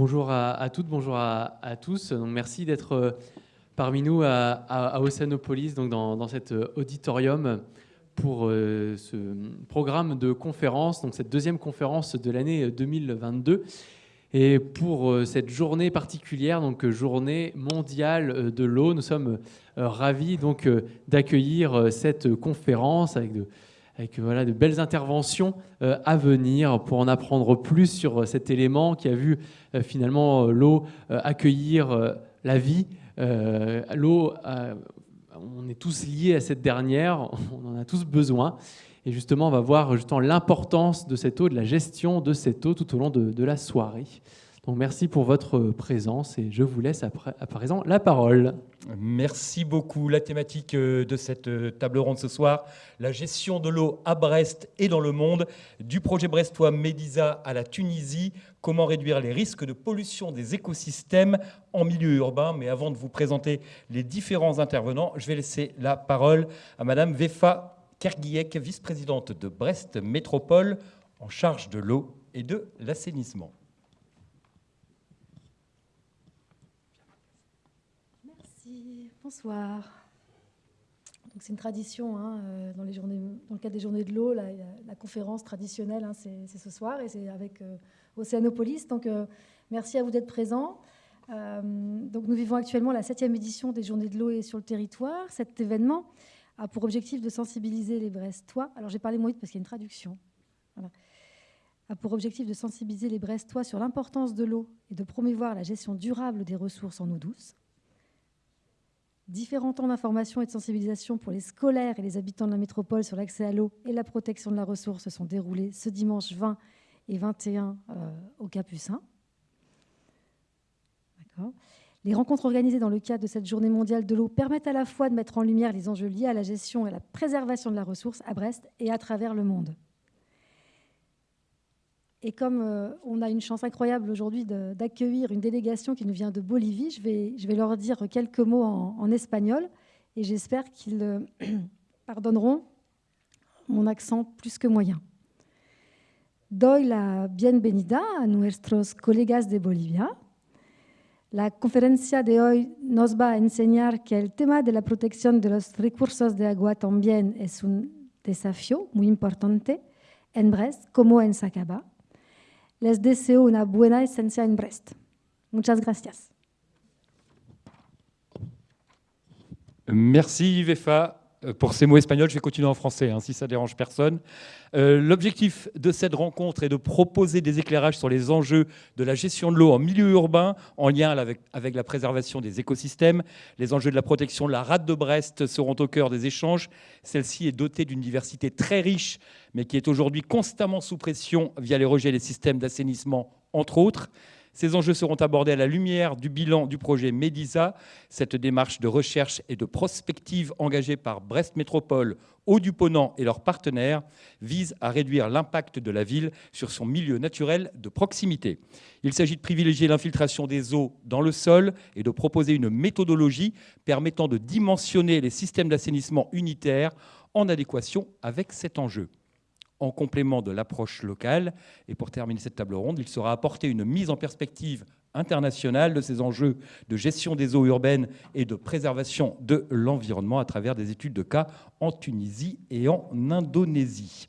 Bonjour à, toutes, bonjour à, tous. Donc, merci d'être euh, parmi nous à, à, Océanopolis, donc dans, cet euh, auditorium pour euh, ce programme de conférence, donc cette deuxième conférence de l'année 2022. Et pour cette journée particulière, donc journée mondiale de l'eau, nous sommes ravis donc d'accueillir cette conférence avec de, avec voilà, de belles interventions euh, à venir pour en apprendre plus sur euh, cet élément qui a vu euh, finalement l'eau accueillir la vie. L'eau, on est tous liés à cette dernière, on en a tous besoin. Et justement, on va voir justement l'importance de cette eau, de la gestion de cette eau tout au long de, de la soirée. Donc merci pour votre présence et je vous laisse à présent la parole. Merci beaucoup. La thématique euh, de cette euh, table ronde ce soir, la gestion de l'eau à Brest et dans le monde, du projet brestois Médisa à la Tunisie, comment réduire les risques de pollution des écosystèmes en milieu urbain. Mais avant de vous présenter les différents intervenants, je vais laisser la parole à Madame Vefa Kerguiek, vice-présidente de Brest Métropole, en charge de l'eau et de l'assainissement. Bonsoir. C'est une tradition hein, euh, dans, le cadre des journées de l'eau, la, conférence traditionnelle, hein, c'est ce soir et c'est avec euh, Océanopolis. Donc euh, merci à vous d'être présents. donc nous vivons actuellement la septième édition des journées de l'eau et sur le territoire. Cet événement a pour objectif de sensibiliser les Brestois. Alors j'ai parlé moins parce qu'il y a une traduction. A pour objectif de sensibiliser les Brestois sur l'importance de l'eau et de promouvoir la gestion durable des ressources en eau douce. Différents temps d'information et de sensibilisation pour les scolaires et les habitants de la métropole sur l'accès à l'eau et la protection de la ressource se sont déroulés ce dimanche 20 et 21 euh, au Capucin. Les rencontres organisées dans le cadre de cette journée mondiale de l'eau permettent à la fois de mettre en lumière les enjeux liés à la gestion et à la préservation de la ressource à Brest et à travers le monde. Et comme euh, on a une chance incroyable aujourd'hui d'accueillir une délégation qui nous vient de Bolivie, je vais, je vais leur dire quelques mots en, espagnol et j'espère qu'ils euh, pardonneront mon accent plus que moyen. Doy la bienvenida a nuestros colegas de Bolivia. La conferencia de hoy nos va a enseñar que el tema de la protección de los recursos de agua también es un desafío muy importante en Brest como en Sacaba Les deseo una buena esencia en Brest. Muchas gracias. Merci Vefa euh, pour ces mots espagnols. Je vais continuer en français, hein, si ça dérange personne. Euh, l'objectif de cette rencontre est de proposer des éclairages sur les enjeux de la gestion de l'eau en milieu urbain, en lien avec, avec, la préservation des écosystèmes. Les enjeux de la protection de la rade de Brest seront au cœur des échanges. Celle-ci est dotée d'une diversité très riche mais qui est aujourd'hui constamment sous pression via les rejets des systèmes d'assainissement, entre autres. Ces enjeux seront abordés à la lumière du bilan du projet MEDISA, cette démarche de recherche et de prospective engagée par Brest Métropole, Haut-du-Ponant et leurs partenaires vise à réduire l'impact de la ville sur son milieu naturel de proximité. Il s'agit de privilégier l'infiltration des eaux dans le sol et de proposer une méthodologie permettant de dimensionner les systèmes d'assainissement unitaires en adéquation avec cet enjeu en complément de l'approche locale. Et pour terminer cette table ronde, il sera apporté une mise en perspective internationale de ces enjeux de gestion des eaux urbaines et de préservation de l'environnement à travers des études de cas en Tunisie et en Indonésie.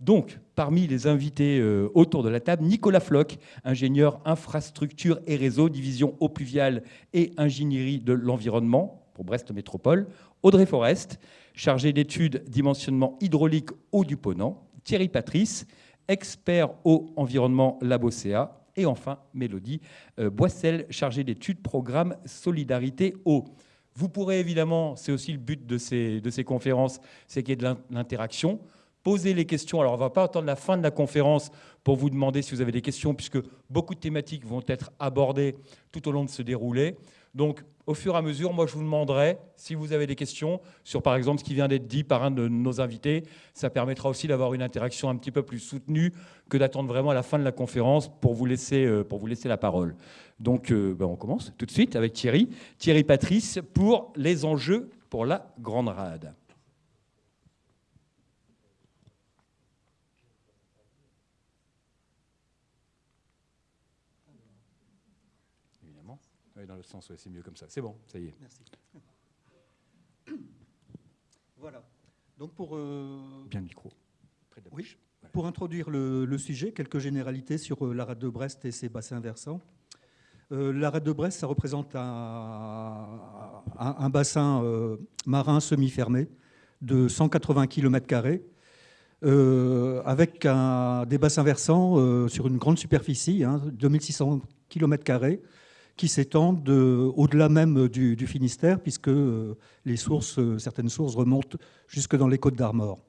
Donc, parmi les invités euh, autour de la table, Nicolas Floch, ingénieur infrastructure et réseau, division eau pluviale et ingénierie de l'environnement pour Brest Métropole. Audrey Forest, chargé d'études dimensionnement hydraulique eau du Ponant. Thierry Patrice, expert au environnement Labocea. Et enfin, Mélodie euh, Boissel, chargée d'études programme Solidarité Eau. Vous pourrez évidemment, c'est aussi le but de ces, de ces conférences, c'est qu'il y ait de l'interaction. Posez les questions. Alors, on ne va pas attendre la fin de la conférence pour vous demander si vous avez des questions, puisque beaucoup de thématiques vont être abordées tout au long de ce déroulé. Donc, au fur et à mesure, moi, je vous demanderai si vous avez des questions sur, par exemple, ce qui vient d'être dit par un de nos invités. Ça permettra aussi d'avoir une interaction un petit peu plus soutenue que d'attendre vraiment la fin de la conférence pour vous laisser, euh, la parole. Donc, euh, ben, on commence tout de suite avec Thierry. Thierry Patrice pour les enjeux pour la Grande Rade. Oui, dans le sens, ouais, c'est mieux comme ça. C'est bon, ça y est. Merci. Voilà. Donc pour, euh, Bien le micro. Près de la Oui. Voilà. pour introduire le, le sujet, quelques généralités sur euh, la rade de Brest et ses bassins versants. Euh, la rade de Brest, ça représente un, un- un bassin euh, marin semi-fermé de 180 km, euh, avec un- des bassins versants sur une grande superficie, hein, 2600 km, qui s'étendent au-delà même du, Finistère, puisque euh, les sources, euh, certaines sources remontent jusque dans les côtes d'Armor.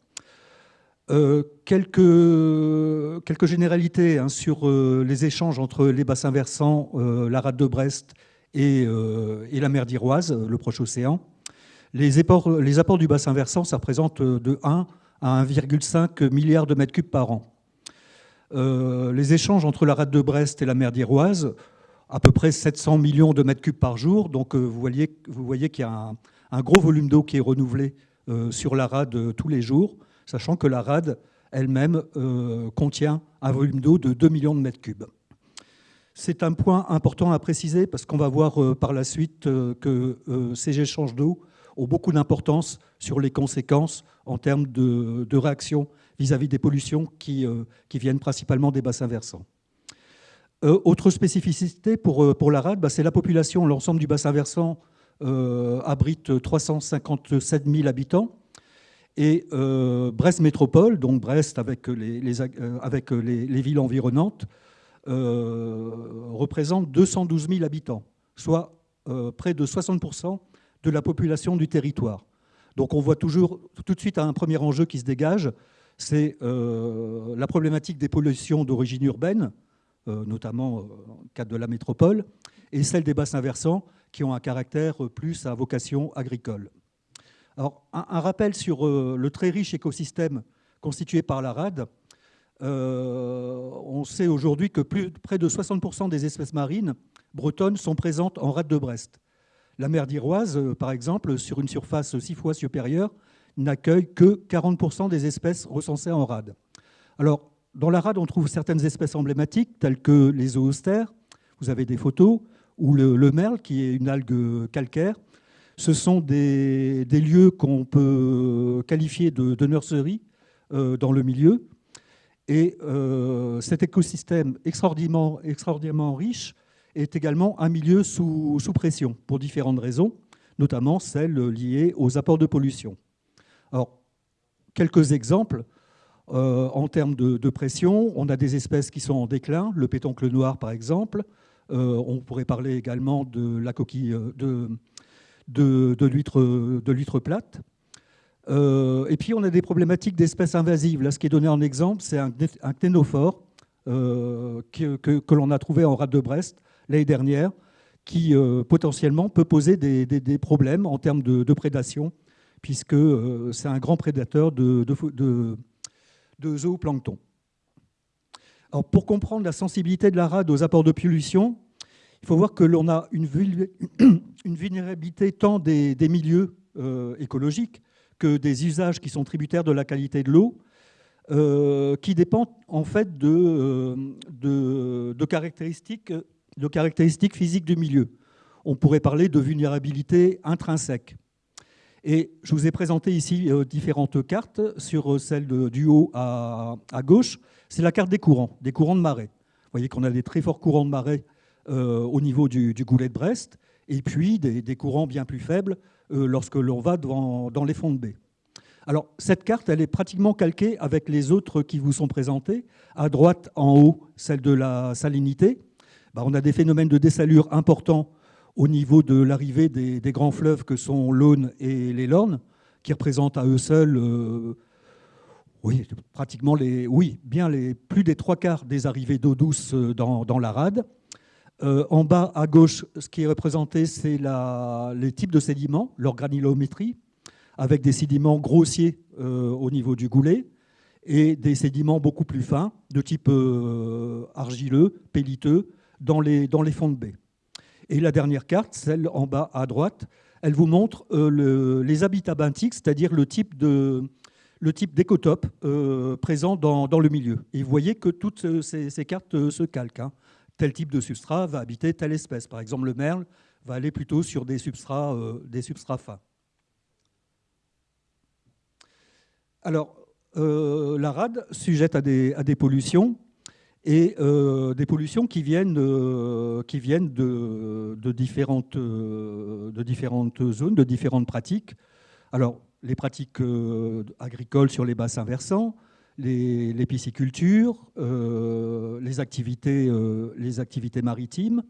Euh, quelques, quelques généralités hein, sur les échanges entre les bassins versants, la rade de Brest et, et la mer d'Iroise, le proche océan. Les apports, les apports du bassin versant, ça représente de 1 à 1,5 milliard de mètres cubes par an. Les échanges entre la rade de Brest et la mer d'Iroise, à peu près 700 millions de mètres cubes par jour. Donc euh, vous voyez, qu'il y a un, gros volume d'eau qui est renouvelé euh, sur la rade euh, tous les jours sachant que la rade elle-même contient un volume d'eau de 2 millions de mètres cubes. C'est un point important à préciser parce qu'on va voir par la suite que ces échanges d'eau ont beaucoup d'importance sur les conséquences en termes de, réaction vis-à-vis des pollutions qui viennent principalement des bassins versants. Euh, autre spécificité pour, euh, pour la rade, bah, c'est la population. L'ensemble du bassin versant euh, abrite 357 000 habitants. Et Brest Métropole, donc Brest avec les, les, villes environnantes, représente 212 000 habitants, soit près de 60% de la population du territoire. Donc on voit toujours tout de suite un premier enjeu qui se dégage, c'est la problématique des pollutions d'origine urbaine, notamment euh, le cadre de la métropole, et celle des bassins versants qui ont un caractère plus à vocation agricole. Alors, un, rappel sur euh, le très riche écosystème constitué par la rade. Euh, on sait aujourd'hui que plus, près de 60% des espèces marines bretonnes sont présentes en rade de Brest. La mer d'Iroise, euh, par exemple, sur une surface six fois supérieure, n'accueille que 40% des espèces recensées en rade. Alors, dans la rade, on trouve certaines espèces emblématiques, telles que les zoostères, vous avez des photos, ou le, le merle, qui est une algue calcaire, ce sont des, lieux qu'on peut qualifier de, de nurseries euh, dans le milieu. Et euh, cet écosystème extraordinairement, riche est également un milieu sous, pression pour différentes raisons, notamment celles liées aux apports de pollution. Alors, quelques exemples. Euh, en termes de, pression, on a des espèces qui sont en déclin, le pétoncle noir par exemple. Euh, on pourrait parler également de la coquille de, de, l'huître plate. Euh, et puis on a des problématiques d'espèces invasives. Là, ce qui est donné en exemple, c'est un, un euh, que, l'on a trouvé en rade de Brest l'année dernière, qui euh, potentiellement peut poser des, des, problèmes en termes de, prédation, puisque euh, c'est un grand prédateur de, de, zooplancton. Alors, pour comprendre la sensibilité de la rade aux apports de pollution, il faut voir que l'on a une, vulnérabilité tant des, milieux euh, écologiques que des usages qui sont tributaires de la qualité de l'eau, euh, qui dépendent en fait euh, de, caractéristiques, de caractéristiques physiques du milieu. On pourrait parler de vulnérabilité intrinsèque. Et je vous ai présenté ici euh, différentes cartes. Sur celle de, du haut à, gauche, c'est la carte des courants, des courants de marée. Vous voyez qu'on a des très forts courants de marée euh, au niveau du, goulet de Brest, et puis des, courants bien plus faibles euh, lorsque l'on va dans, dans, les fonds de baie. Alors, cette carte, elle est pratiquement calquée avec les autres qui vous sont présentés. À droite, en haut, celle de la salinité. Ben, on a des phénomènes de dessalure importants au niveau de l'arrivée des, grands fleuves que sont l'Aune et les Lornes, qui représentent à eux seuls euh, pratiquement les, plus des trois quarts des arrivées d'eau douce dans, dans la rade. Euh, en bas à gauche, ce qui est représenté, c'est les types de sédiments, leur granulométrie, avec des sédiments grossiers euh, au niveau du goulet et des sédiments beaucoup plus fins, de type euh, argileux, pelliteux, dans les fonds de baie. Et la dernière carte, celle en bas à droite, elle vous montre euh, le, les habitats benthiques, c'est-à-dire le type d'écotope présent dans, le milieu. Et vous voyez que toutes ces, ces cartes se calquent. Hein tel type de substrat va habiter telle espèce. Par exemple, le merle va aller plutôt sur des substrats, fins. Alors, la rade sujette à des pollutions et euh, des pollutions qui viennent, euh, qui viennent de, différentes, euh, de différentes zones, de différentes pratiques. Alors, les pratiques agricoles sur les bassins versants, les, piscicultures, les, activités, les activités maritimes,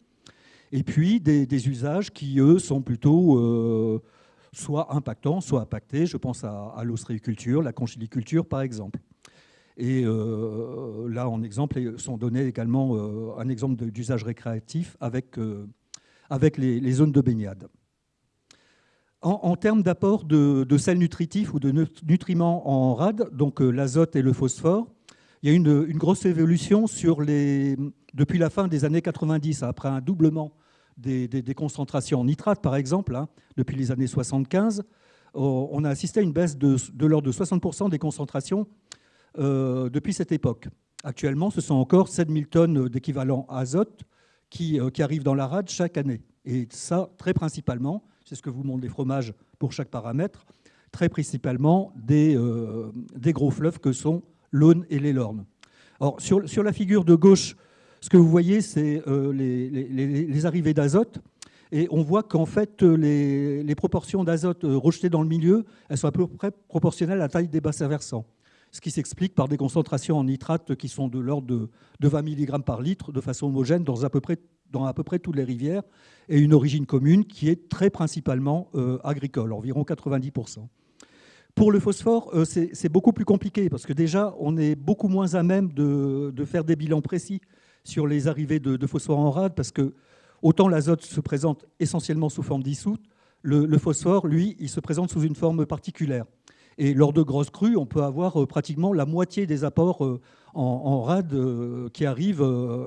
et puis des, usages qui, eux, sont plutôt soit impactants, soit impactés. Je pense à, à l'ostréiculture, la conchiliculture, par exemple. Et euh, là, en exemple, sont donnés également euh, un exemple d'usage récréatif avec, euh, avec les, zones de baignade. En, termes d'apport de, sels nutritifs ou de nutriments en rade, donc l'azote et le phosphore, il y a une, une grosse évolution sur les, depuis la fin des années 90, après un doublement des, concentrations en nitrate, par exemple, hein, depuis les années 75. On a assisté à une baisse de, l'ordre de 60% des concentrations depuis cette époque. Actuellement, ce sont encore 7000 tonnes d'équivalent azote qui, euh, qui, arrivent dans la rade chaque année. Et ça, très principalement, c'est ce que vous montrent les fromages pour chaque paramètre, très principalement des, euh, des gros fleuves que sont l'Aune et les Lornes. Alors, sur, sur, la figure de gauche, ce que vous voyez, c'est les, arrivées d'azote. Et on voit qu'en fait, les, les proportions d'azote rejetées dans le milieu, elles sont à peu près proportionnelles à la taille des bassins versants ce qui s'explique par des concentrations en nitrate qui sont de l'ordre de, 20 mg par litre de façon homogène dans à, peu près, toutes les rivières, et une origine commune qui est très principalement euh, agricole, environ 90%. Pour le phosphore, euh, c'est beaucoup plus compliqué parce que déjà, on est beaucoup moins à même de, faire des bilans précis sur les arrivées de, phosphore en rade parce que autant l'azote se présente essentiellement sous forme dissoute, le, phosphore, lui, il se présente sous une forme particulière. Et lors de grosses crues, on peut avoir euh, pratiquement la moitié des apports euh, en, rade euh, qui arrivent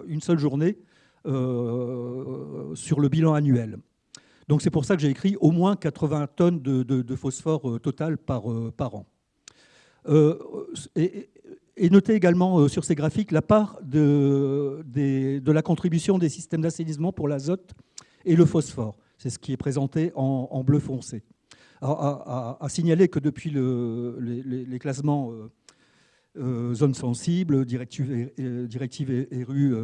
une seule journée sur le bilan annuel. Donc c'est pour ça que j'ai écrit au moins 80 tonnes de, phosphore total par, an. et, notez également sur ces graphiques la part de la contribution des systèmes d'assainissement pour l'azote et le phosphore. C'est ce qui est présenté en bleu foncé à, signaler que depuis les, classements euh, euh, zones sensibles, directives directive et, rue,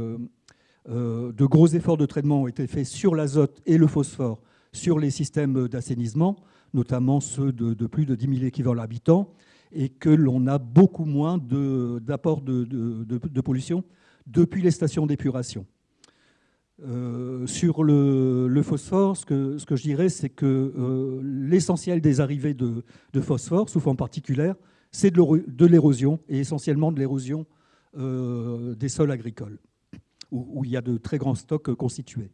euh, de gros efforts de traitement ont été faits sur l'azote et le phosphore sur les systèmes d'assainissement, notamment ceux de, plus de 10 000 équivalents habitants, et que l'on a beaucoup moins d'apport de, pollution depuis les stations d'épuration. Euh, sur le, phosphore, ce que, je dirais, c'est que euh, l'essentiel des arrivées de, phosphore, sous forme particulière, c'est de l'érosion, et essentiellement de l'érosion euh, des sols agricoles, où, il y a de très grands stocks constitués.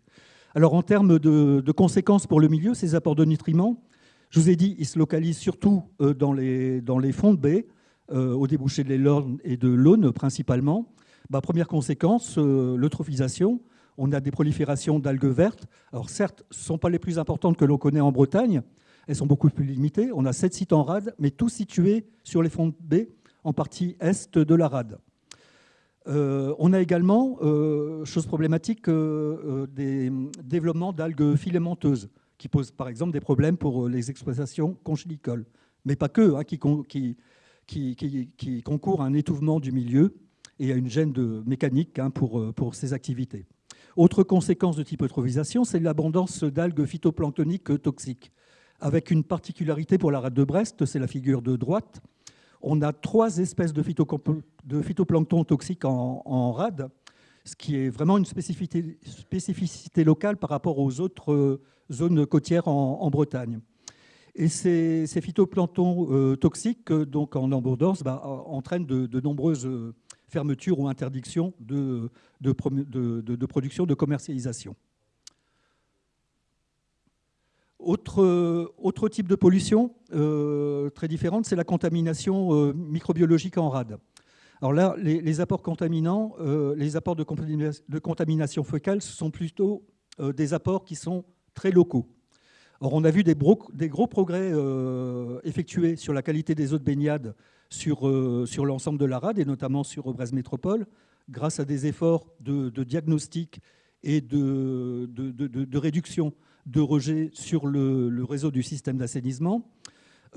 Alors en termes de, conséquences pour le milieu, ces apports de nutriments, je vous ai dit, ils se localisent surtout dans les, fonds de baies, au débouché de l'Orne et de l'Aune principalement. Première conséquence, l'eutrophisation on a des proliférations d'algues vertes. Alors certes, ce ne sont pas les plus importantes que l'on connaît en Bretagne, elles sont beaucoup plus limitées. On a sept sites en rade, mais tous situés sur les fonds de baie, en partie est de la rade. Euh, on a également, euh, chose problématique, euh, des développements d'algues filamenteuses, qui posent par exemple des problèmes pour les exploitations conchilicoles, mais pas que, hein, qui, concourent à un étouffement du milieu et à une gêne de mécanique hein, pour ces activités. Autre conséquence de type eutrophisation, c'est l'abondance d'algues phytoplanctoniques toxiques, avec une particularité pour la rade de Brest, c'est la figure de droite. On a trois espèces de, phytoplancton toxiques en, rade, ce qui est vraiment une spécificité, locale par rapport aux autres euh, zones côtières en, Bretagne. Et ces, phytoplanctons euh, toxiques, donc en embordance, bah, entraînent de nombreuses fermeture ou interdiction de, de, production, de commercialisation. Autre, autre, type de pollution euh, très différente, c'est la contamination euh, microbiologique en rade. Alors là, les, apports contaminants, euh, les apports de, de, contamination focale, ce sont plutôt des apports qui sont très locaux. Or, on a vu des, des gros progrès effectués sur la qualité des eaux de baignade sur, euh, sur l'ensemble de la rade et notamment sur Brest Métropole grâce à des efforts de, diagnostic et de, de, réduction de rejet sur le, réseau du système d'assainissement.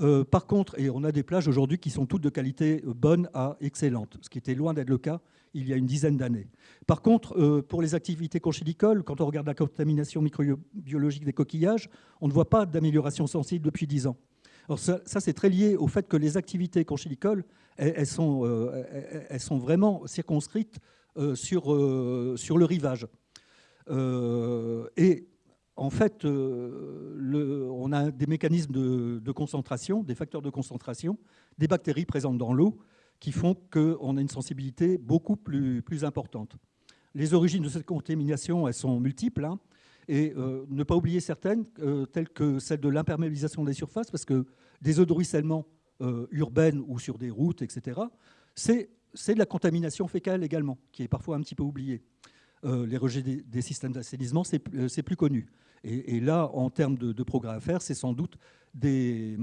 Euh, par contre, et on a des plages aujourd'hui qui sont toutes de qualité bonne à excellente, ce qui était loin d'être le cas il y a une dizaine d'années. Par contre, euh, pour les activités conchilicoles, quand on regarde la contamination microbiologique des coquillages, on ne voit pas d'amélioration sensible depuis 10 ans. Alors ça, c'est très lié au fait que les activités conchilicoles, elles, sont, euh, elles sont, vraiment circonscrites sur, sur le rivage. et en fait, euh, on a des mécanismes de, concentration, des facteurs de concentration, des bactéries présentes dans l'eau qui font qu'on a une sensibilité beaucoup plus, importante. Les origines de cette contamination, elles sont multiples. Hein, et euh, ne pas oublier certaines, euh, telles que celle de l'imperméabilisation des surfaces, parce que des eaux de ruissellement urbaines ou sur des routes, etc., c'est de la contamination fécale également, qui est parfois un petit peu oubliée. les rejets des, systèmes d'assainissement, c'est plus connu. Et, là, en termes de, progrès à faire, c'est sans doute des,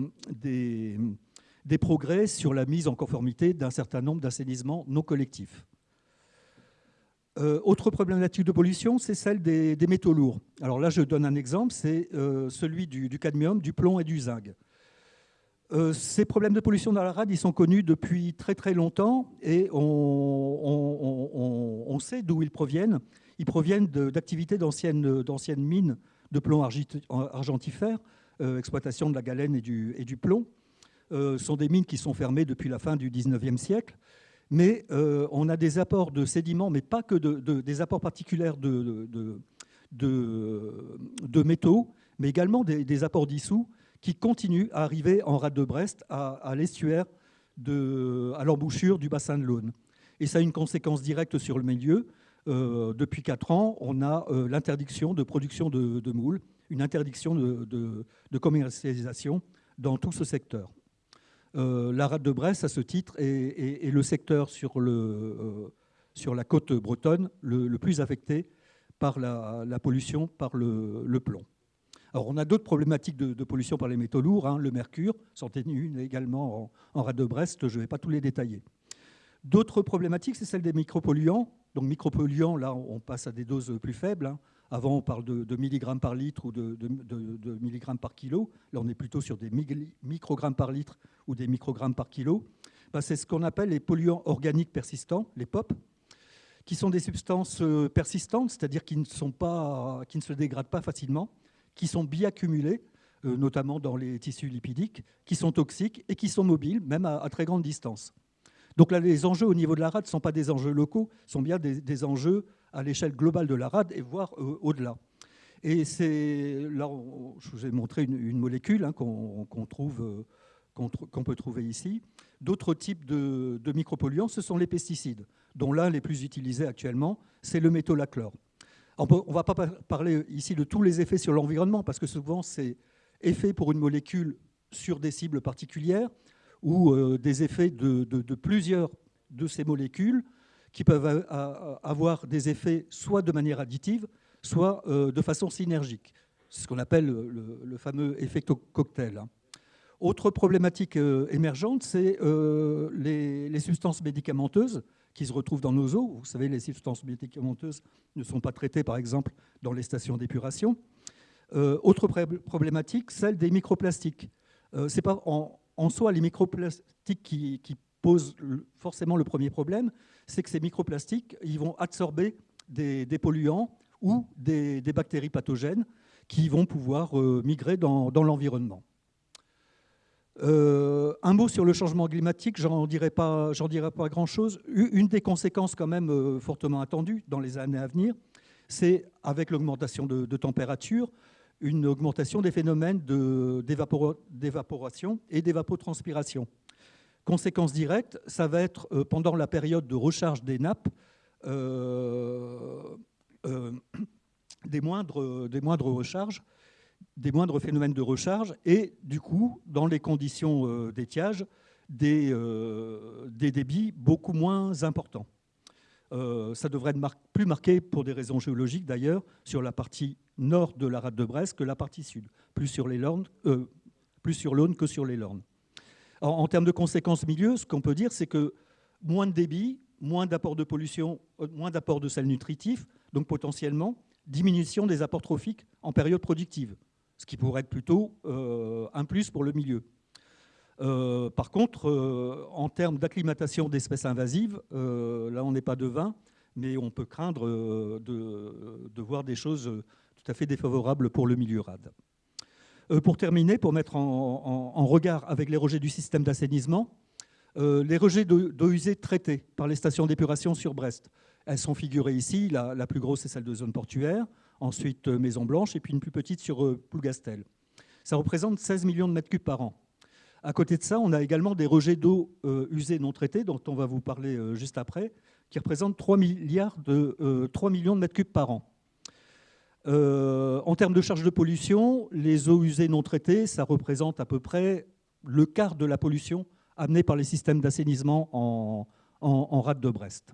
progrès sur la mise en conformité d'un certain nombre d'assainissements non collectifs. Euh, autre problématique de pollution, c'est celle des, métaux lourds. Alors là, je donne un exemple, c'est euh, celui du, cadmium, du plomb et du zinc. Euh, ces problèmes de pollution dans la rade, ils sont connus depuis très très longtemps et on, sait d'où ils proviennent. Ils proviennent d'activités d'anciennes mines de plomb argentifère, euh, exploitation de la galène et du, et du plomb. Euh, sont des mines qui sont fermées depuis la fin du 19e siècle. Mais euh, on a des apports de sédiments, mais pas que de, des apports particuliers de, métaux, mais également des, apports dissous qui continuent à arriver en rade de Brest, à, à l'estuaire, à l'embouchure du bassin de l'Aune. Et ça a une conséquence directe sur le milieu, euh, depuis 4 ans, on a euh, l'interdiction de production de, moules, une interdiction de, commercialisation dans tout ce secteur. Euh, la rade de Brest, à ce titre, est, le secteur sur, le, sur, la côte bretonne le, plus affecté par la, pollution par le, plomb. Alors, on a d'autres problématiques de, pollution par les métaux lourds, hein, le mercure, s'en une également en, en rade de Brest, je ne vais pas tous les détailler. D'autres problématiques, c'est celle des micropolluants. Donc micropolluants, là, on passe à des doses plus faibles. Hein. Avant, on parle de, milligrammes par litre ou de, milligrammes par kilo. Là, on est plutôt sur des microgrammes par litre ou des microgrammes par kilo. Ben, c'est ce qu'on appelle les polluants organiques persistants, les POP, qui sont des substances euh, persistantes, c'est-à-dire qui, ne se dégradent pas facilement, qui sont bioaccumulées, euh, notamment dans les tissus lipidiques, qui sont toxiques et qui sont mobiles, même à très grande distance. Donc là, les enjeux au niveau de la rade ne sont pas des enjeux locaux, sont bien des, enjeux à l'échelle globale de la rade et voire euh, au-delà. Et c'est là, je vous ai montré une, molécule hein, qu'on trouve, euh, qu'on peut trouver ici. D'autres types de, micropolluants, ce sont les pesticides, dont l'un les plus utilisés actuellement, c'est le métolachlore. On ne va pas parler ici de tous les effets sur l'environnement, parce que souvent c'est effet pour une molécule sur des cibles particulières, ou euh, des effets de, plusieurs de ces molécules qui peuvent avoir des effets soit de manière additive, soit euh, de façon synergique. C'est ce qu'on appelle le, fameux effet cocktail. Autre problématique euh, émergente, c'est les, substances médicamenteuses qui se retrouvent dans nos eaux. Vous savez, les substances médicamenteuses ne sont pas traitées, par exemple, dans les stations d'épuration. autre problématique, celle des microplastiques. c'est pas en soi, les microplastiques qui, posent forcément le premier problème, c'est que ces microplastiques ils vont absorber des, polluants ou des, bactéries pathogènes qui vont pouvoir euh, migrer dans, l'environnement. Euh, un mot sur le changement climatique, j'en dirai pas, pas grand-chose. Une des conséquences quand même euh, fortement attendues dans les années à venir, c'est avec l'augmentation de température, une augmentation des phénomènes d'évaporation et d'évapotranspiration. Conséquence directe, ça va être euh, pendant la période de recharge des nappes euh, euh, des, moindres, recharges, des moindres phénomènes de recharge et du coup, dans les conditions d'étiage, des, débits beaucoup moins importants. Ça devrait être plus marqué, pour des raisons géologiques d'ailleurs, sur la partie nord de la rade de Brest que la partie sud, plus sur plus sur l'Aune que sur les Lornes. En, termes de conséquences milieu, ce qu'on peut dire, c'est que moins de débit, moins d'apport de pollution, euh, moins d'apport de sel nutritif, donc potentiellement diminution des apports trophiques en période productive, ce qui pourrait être plutôt euh, un plus pour le milieu. Euh, par contre, en termes d'acclimatation d'espèces invasives, là on n'est pas devin, mais on peut craindre de, voir des choses tout à fait défavorables pour le milieu rade. Pour terminer, pour mettre en regard avec les rejets du système d'assainissement, euh, les rejets d'eau usée traités par les stations d'épuration sur Brest. Elles sont figurées ici. La, plus grosse, c'est celle de zone portuaire. Ensuite, euh, Maison Blanche. Et puis une plus petite sur euh, Plougastel. Ça représente 16 millions de mètres cubes par an. À côté de ça, on a également des rejets d'eau usée non traités, dont on va vous parler juste après, qui représentent 3, milliards de, 3 millions de mètres cubes par an. En termes de charge de pollution, les eaux usées non traitées, ça représente à peu près le quart de la pollution amenés par les systèmes d'assainissement en, en, rade de Brest.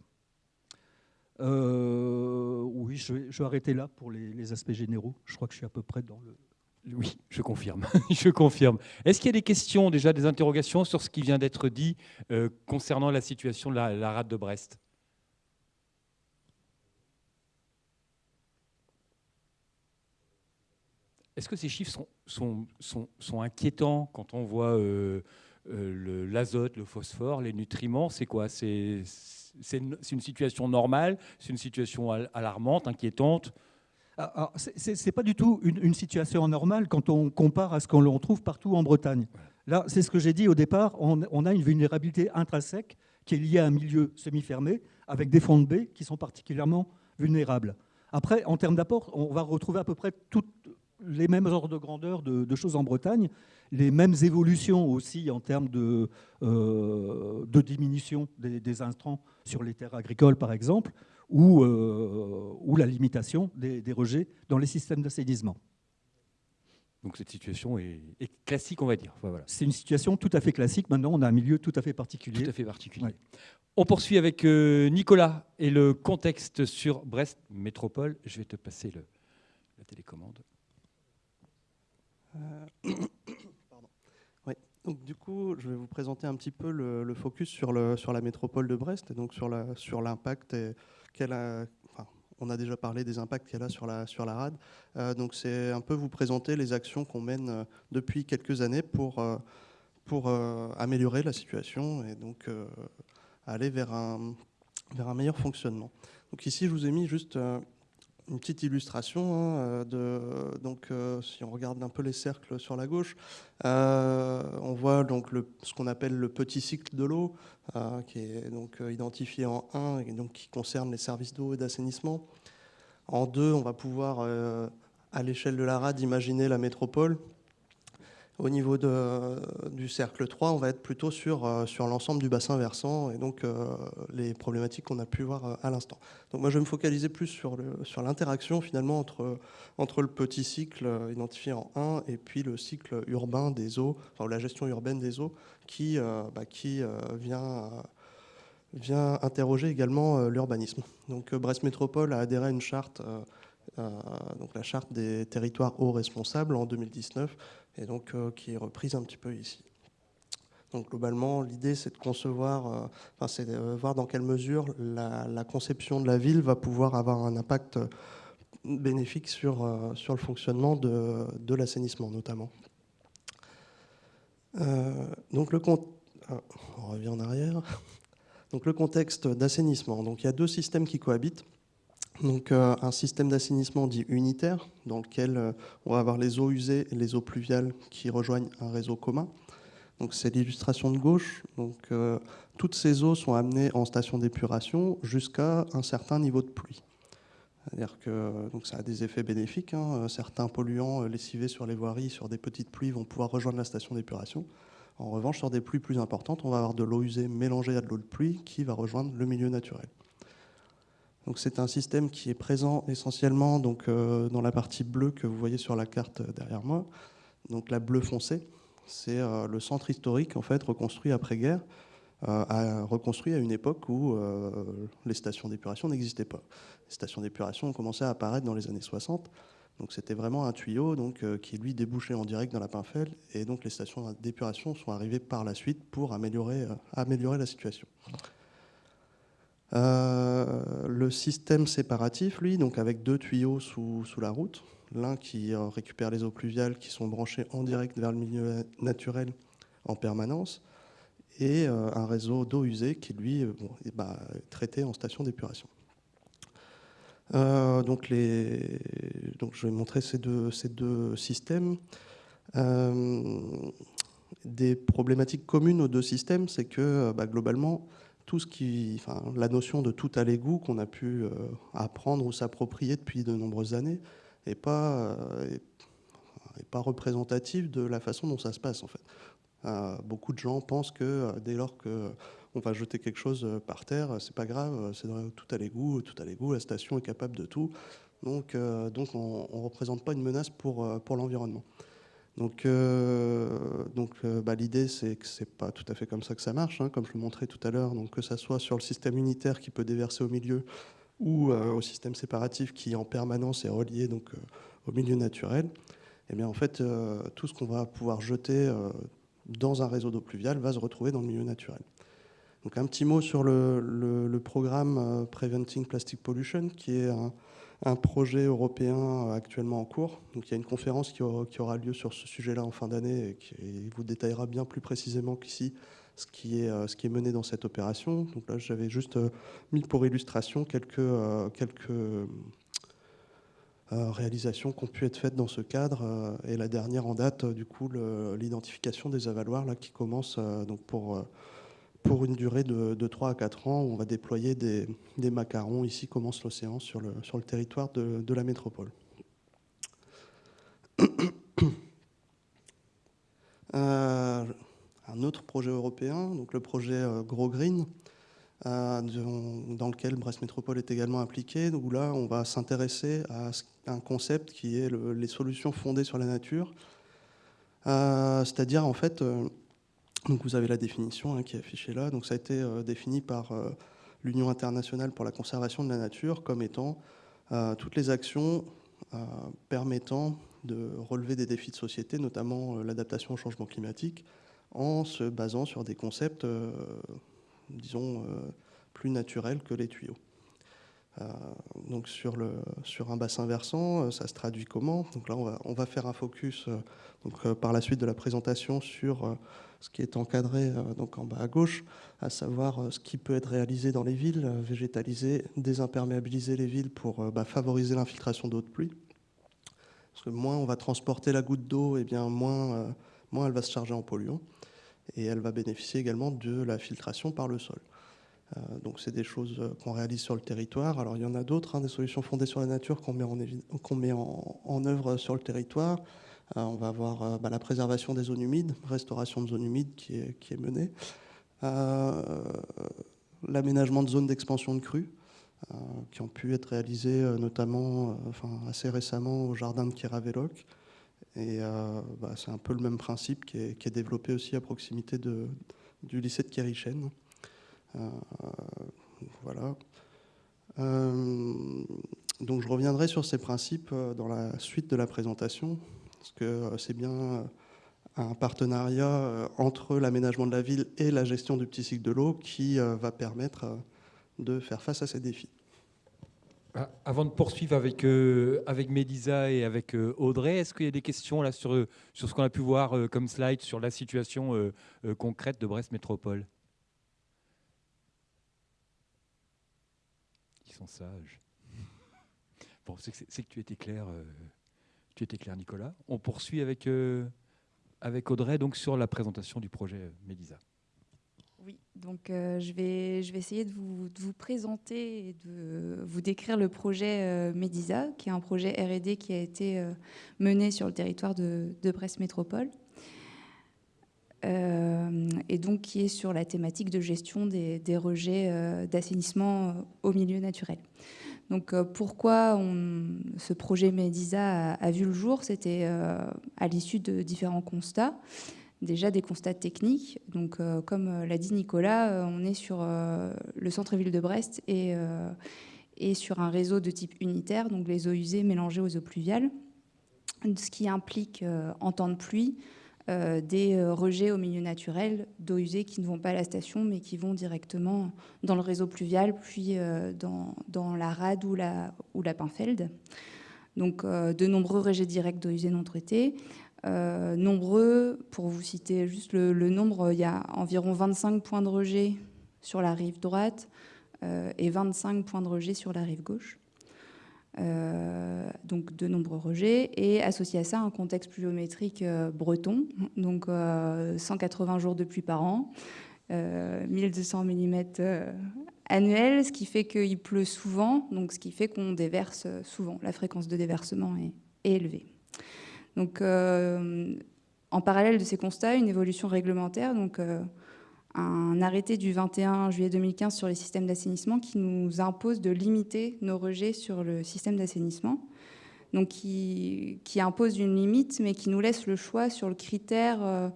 Euh, oui, je vais, arrêter là pour les, aspects généraux. Je crois que je suis à peu près dans le... Oui, je confirme. je confirme. Est-ce qu'il y a des questions, déjà des interrogations sur ce qui vient d'être dit euh, concernant la situation de la, rade de Brest? Est-ce que ces chiffres sont, sont, sont, sont, inquiétants quand on voit euh, euh, l'azote, le, phosphore, les nutriments, c'est quoi? C'est une, situation normale? C'est une situation alarmante, inquiétante? Ah, Ce n'est pas du tout une, situation normale quand on compare à ce qu'on trouve partout en Bretagne. Là, c'est ce que j'ai dit au départ, on, a une vulnérabilité intrinsèque qui est liée à un milieu semi-fermé avec des fonds de baie qui sont particulièrement vulnérables. Après, en termes d'apport, on va retrouver à peu près toutes les mêmes ordres de grandeur de, choses en Bretagne, les mêmes évolutions aussi en termes de, euh, de diminution des, intrants sur les terres agricoles, par exemple, ou, euh, ou la limitation des, rejets dans les systèmes d'assainissement. Donc cette situation est, classique, on va dire. voilà. C'est une situation tout à fait classique. Maintenant, on a un milieu tout à fait particulier. Tout à fait particulier. On poursuit avec euh, Nicolas et le contexte sur Brest Métropole. Je vais te passer le, la télécommande. Euh, donc, du coup, je vais vous présenter un petit peu le, focus sur, la métropole de Brest et donc sur l'impact qu'elle a. On a déjà parlé des impacts qu'elle a sur la, sur la RAD. Euh, donc, c'est un peu vous présenter les actions qu'on mène euh, depuis quelques années pour, pour améliorer la situation et donc aller vers un, vers un meilleur fonctionnement. Donc, ici, je vous ai mis juste une petite illustration. Hein, euh, de, donc, euh, si on regarde un peu les cercles sur la gauche, euh, on voit donc ce qu'on appelle le petit cycle de l'eau, qui est donc identifié en 1 et donc qui concerne les services d'eau et d'assainissement. En 2, on va pouvoir, à l'échelle de la RAD, imaginer la métropole au niveau de, du cercle 3, on va être plutôt sur, euh, sur l'ensemble du bassin versant et donc euh, les problématiques qu'on a pu voir euh, à l'instant. Donc moi je vais me focaliser plus sur, le, sur l'interaction finalement entre, entre le petit cycle identifié en 1 et puis le cycle urbain des eaux, enfin la gestion urbaine des eaux qui, bah, qui vient, vient interroger également l'urbanisme. Donc Brest Métropole a adhéré à une charte donc la charte des territoires eaux responsables en 2019 et donc euh, qui est reprise un petit peu ici. Donc globalement, l'idée c'est de concevoir, euh, enfin, c'est de voir dans quelle mesure la, conception de la ville va pouvoir avoir un impact bénéfique sur, euh, sur le fonctionnement de, de l'assainissement notamment. donc le ah, on revient en arrière. Donc le contexte d'assainissement. Donc il y a deux systèmes qui cohabitent. Donc euh, un système d'assainissement dit unitaire, dans lequel euh, on va avoir les eaux usées et les eaux pluviales qui rejoignent un réseau commun. C'est l'illustration de gauche. Euh, toutes ces eaux sont amenées en station d'épuration jusqu'à un certain niveau de pluie. Donc ça a des effets bénéfiques. Hein. Certains polluants lessivés sur les voiries, sur des petites pluies, vont pouvoir rejoindre la station d'épuration. En revanche, sur des pluies plus importantes, on va avoir de l'eau usée mélangée à de l'eau de pluie qui va rejoindre le milieu naturel. Donc c'est un système qui est présent essentiellement donc, euh, dans la partie bleue que vous voyez sur la carte derrière moi. Donc la bleue foncée, c'est euh, le centre historique en fait reconstruit après-guerre, euh, reconstruit à une époque où les stations d'épuration n'existaient pas. Les stations d'épuration ont commencé à apparaître dans les années 60. Donc c'était vraiment un tuyau donc, qui lui débouchait en direct dans la Pinfel et donc les stations d'épuration sont arrivées par la suite pour améliorer, améliorer la situation. Le système séparatif, lui, donc avec deux tuyaux sous, sous la route, l'un qui récupère les eaux pluviales qui sont branchées en direct vers le milieu naturel en permanence, et un réseau d'eau usée qui, lui, est bah, traité en station d'épuration. Euh, donc, les, donc, je vais montrer ces deux, ces deux systèmes. Euh, des problématiques communes aux deux systèmes, c'est que bah, globalement, tout ce qui, enfin, la notion de tout à l'égout qu'on a pu euh, apprendre ou s'approprier depuis de nombreuses années n'est pas, est, pas représentative de la façon dont ça se passe en fait. beaucoup de gens pensent que dès lors que on va jeter quelque chose euh, par terre, euh, c'est pas grave, euh, c'est tout à l'égout, tout à l'égout, la station est capable de tout. Donc, donc on ne représente pas une menace pour, pour l'environnement. Donc, donc bah, l'idée, c'est que c'est pas tout à fait comme ça que ça marche, hein, comme je le montrais tout à l'heure. Donc, que ça soit sur le système unitaire qui peut déverser au milieu ou au système séparatif qui en permanence est relié donc, au milieu naturel, eh bien, en fait, tout ce qu'on va pouvoir jeter dans un réseau d'eau pluviale va se retrouver dans le milieu naturel. Donc un petit mot sur le, programme euh, Preventing Plastic Pollution, qui est un, projet européen euh, actuellement en cours. Donc il y a une conférence qui aura, lieu sur ce sujet-là en fin d'année et qui vous détaillera bien plus précisément qu'ici ce qui est euh, ce qui est mené dans cette opération. Donc là, j'avais juste mis pour illustration quelques quelques réalisations qui ont pu être faites dans ce cadre. et la dernière en date, du coup, l'identification des avaloirs là qui commence donc pour pour une durée de, 3 à 4 ans. on va déployer des, macarons. Ici commence l'océan sur le, sur le territoire de, la métropole. Euh, un autre projet européen, donc le projet euh, Gros Green, euh, dans lequel Brest Métropole est également impliqué. où là, on va s'intéresser à un concept qui est les solutions fondées sur la nature. C'est-à-dire, en fait, donc vous avez la définition hein, qui est affichée là. Donc ça a été euh, défini par euh, l'Union internationale pour la conservation de la nature comme étant euh, toutes les actions permettant de relever des défis de société, notamment l'adaptation au changement climatique, en se basant sur des concepts, disons, plus naturels que les tuyaux. donc sur, le, sur un bassin versant, ça se traduit comment? Donc là, on va, on va, faire un focus donc, par la suite de la présentation sur ce qui est encadré euh, donc en bas à gauche, à savoir euh, ce qui peut être réalisé dans les villes, euh, végétaliser, désimperméabiliser les villes pour bah, favoriser l'infiltration d'eau de pluie. Parce que moins on va transporter la goutte d'eau, et eh bien moins, moins elle va se charger en polluants. Et elle va bénéficier également de la filtration par le sol. donc c'est des choses qu'on réalise sur le territoire. Alors il y en a d'autres, hein, des solutions fondées sur la nature qu'on met, en, œuvre sur le territoire. Euh, on va avoir euh, bah, la préservation des zones humides, restauration de zones humides qui est, menée, euh, l'aménagement de zones d'expansion de crues, qui ont pu être réalisées notamment assez récemment au jardin de Kiraveloc. Et bah, c'est un peu le même principe qui est, développé aussi à proximité du lycée de Kérichen. voilà. donc je reviendrai sur ces principes dans la suite de la présentation parce que euh, c'est bien euh, un partenariat euh, entre l'aménagement de la ville et la gestion du petit cycle de l'eau qui va permettre de faire face à ces défis. Ah, avant de poursuivre avec, avec Médisa et avec Audrey, est-ce qu'il y a des questions là, sur, sur ce qu'on a pu voir comme slide sur la situation concrète de Brest Métropole? Ils sont sages. Bon, c'est que tu étais clair. Tu étais clair, Nicolas. On poursuit avec, euh, avec Audrey donc, sur la présentation du projet Médisa. Oui, donc euh, je, vais, je vais essayer de vous, présenter et de vous décrire le projet euh, Médisa, qui est un projet RD qui a été mené sur le territoire de, Brest Métropole. et donc qui est sur la thématique de gestion des rejets d'assainissement au milieu naturel. Donc euh, pourquoi ce projet MEDISA a, vu le jour? C'était euh, à l'issue de différents constats. Déjà des constats techniques. Donc euh, comme l'a dit Nicolas, on est sur le centre-ville de Brest et, et sur un réseau de type unitaire, donc les eaux usées mélangées aux eaux pluviales, ce qui implique en temps de pluie des rejets au milieu naturel d'eau usée qui ne vont pas à la station mais qui vont directement dans le réseau pluvial puis dans, dans, la rade ou la, Pinfeld. Donc de nombreux rejets directs d'eau usée non traitée. nombreux, pour vous citer juste le, nombre, il y a environ 25 points de rejet sur la rive droite et 25 points de rejet sur la rive gauche. Euh, donc de nombreux rejets, et associé à ça un contexte pluviométrique euh, breton, donc 180 euh, jours de pluie par an, 1200 mm annuels, ce qui fait qu'il pleut souvent, donc ce qui fait qu'on déverse souvent. La fréquence de déversement est, est élevée. Donc, en parallèle de ces constats, une évolution réglementaire, donc un arrêté du 21 juillet 2015 sur les systèmes d'assainissement qui nous impose de limiter nos rejets sur le système d'assainissement. Donc qui, impose une limite, mais qui nous laisse le choix sur le critère, euh,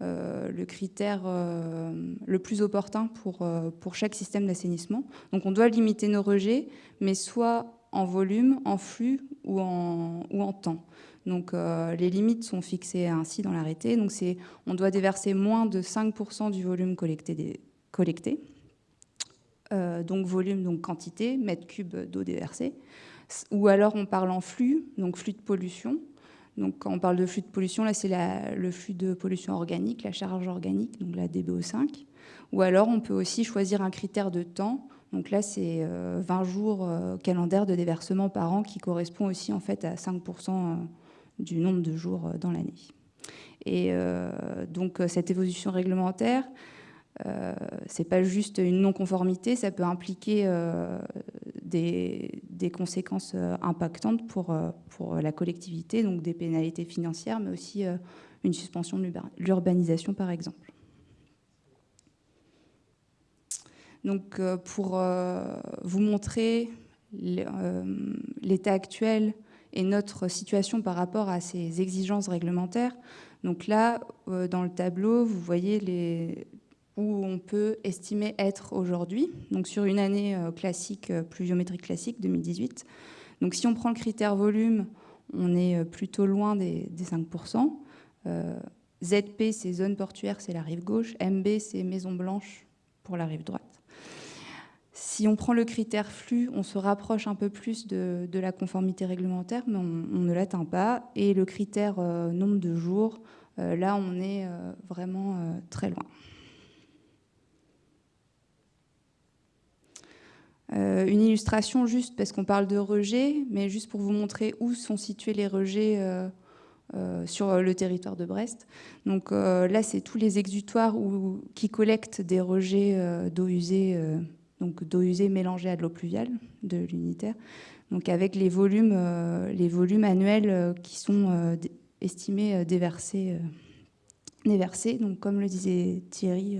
euh, le, critère euh, le plus opportun pour, pour chaque système d'assainissement. Donc on doit limiter nos rejets, mais soit en volume, en flux ou en, ou en temps. Donc euh, les limites sont fixées ainsi dans l'arrêté. Donc on doit déverser moins de 5% du volume collecté. Euh, donc volume, donc quantité, mètre cube d'eau déversée. Ou alors on parle en flux, donc flux de pollution. Donc quand on parle de flux de pollution, là c'est le flux de pollution organique, la charge organique, donc la DBO5. Ou alors on peut aussi choisir un critère de temps. Donc là c'est 20 euh, jours calendaire de déversement par an qui correspond aussi en fait à 5% du nombre de jours euh, dans l'année. Et euh, donc euh, cette évolution réglementaire, euh, c'est pas juste une non-conformité, ça peut impliquer des, conséquences impactantes pour la collectivité, donc des pénalités financières, mais aussi une suspension de l'urbanisation, par exemple. Donc, pour vous montrer l'état actuel et notre situation par rapport à ces exigences réglementaires. Donc là, euh, dans le tableau, vous voyez où on peut estimer être aujourd'hui, donc sur une année euh, classique, euh, pluviométrique classique, 2018. Donc si on prend le critère volume, on est plutôt loin des, 5%. ZP, c'est zone portuaire, c'est la rive gauche. MB, c'est maison blanche pour la rive droite. Si on prend le critère flux, on se rapproche un peu plus de, la conformité réglementaire, mais on, ne l'atteint pas. Et le critère euh, nombre de jours, euh, là, on est euh, vraiment très loin. une illustration juste parce qu'on parle de rejets, mais juste pour vous montrer où sont situés les rejets sur le territoire de Brest. Donc là, c'est tous les exutoires qui collectent des rejets d'eau usée donc d'eau usée mélangée à de l'eau pluviale de l'unitaire, donc avec les volumes, euh, annuels euh, qui sont euh, estimés déversés, comme le disait Thierry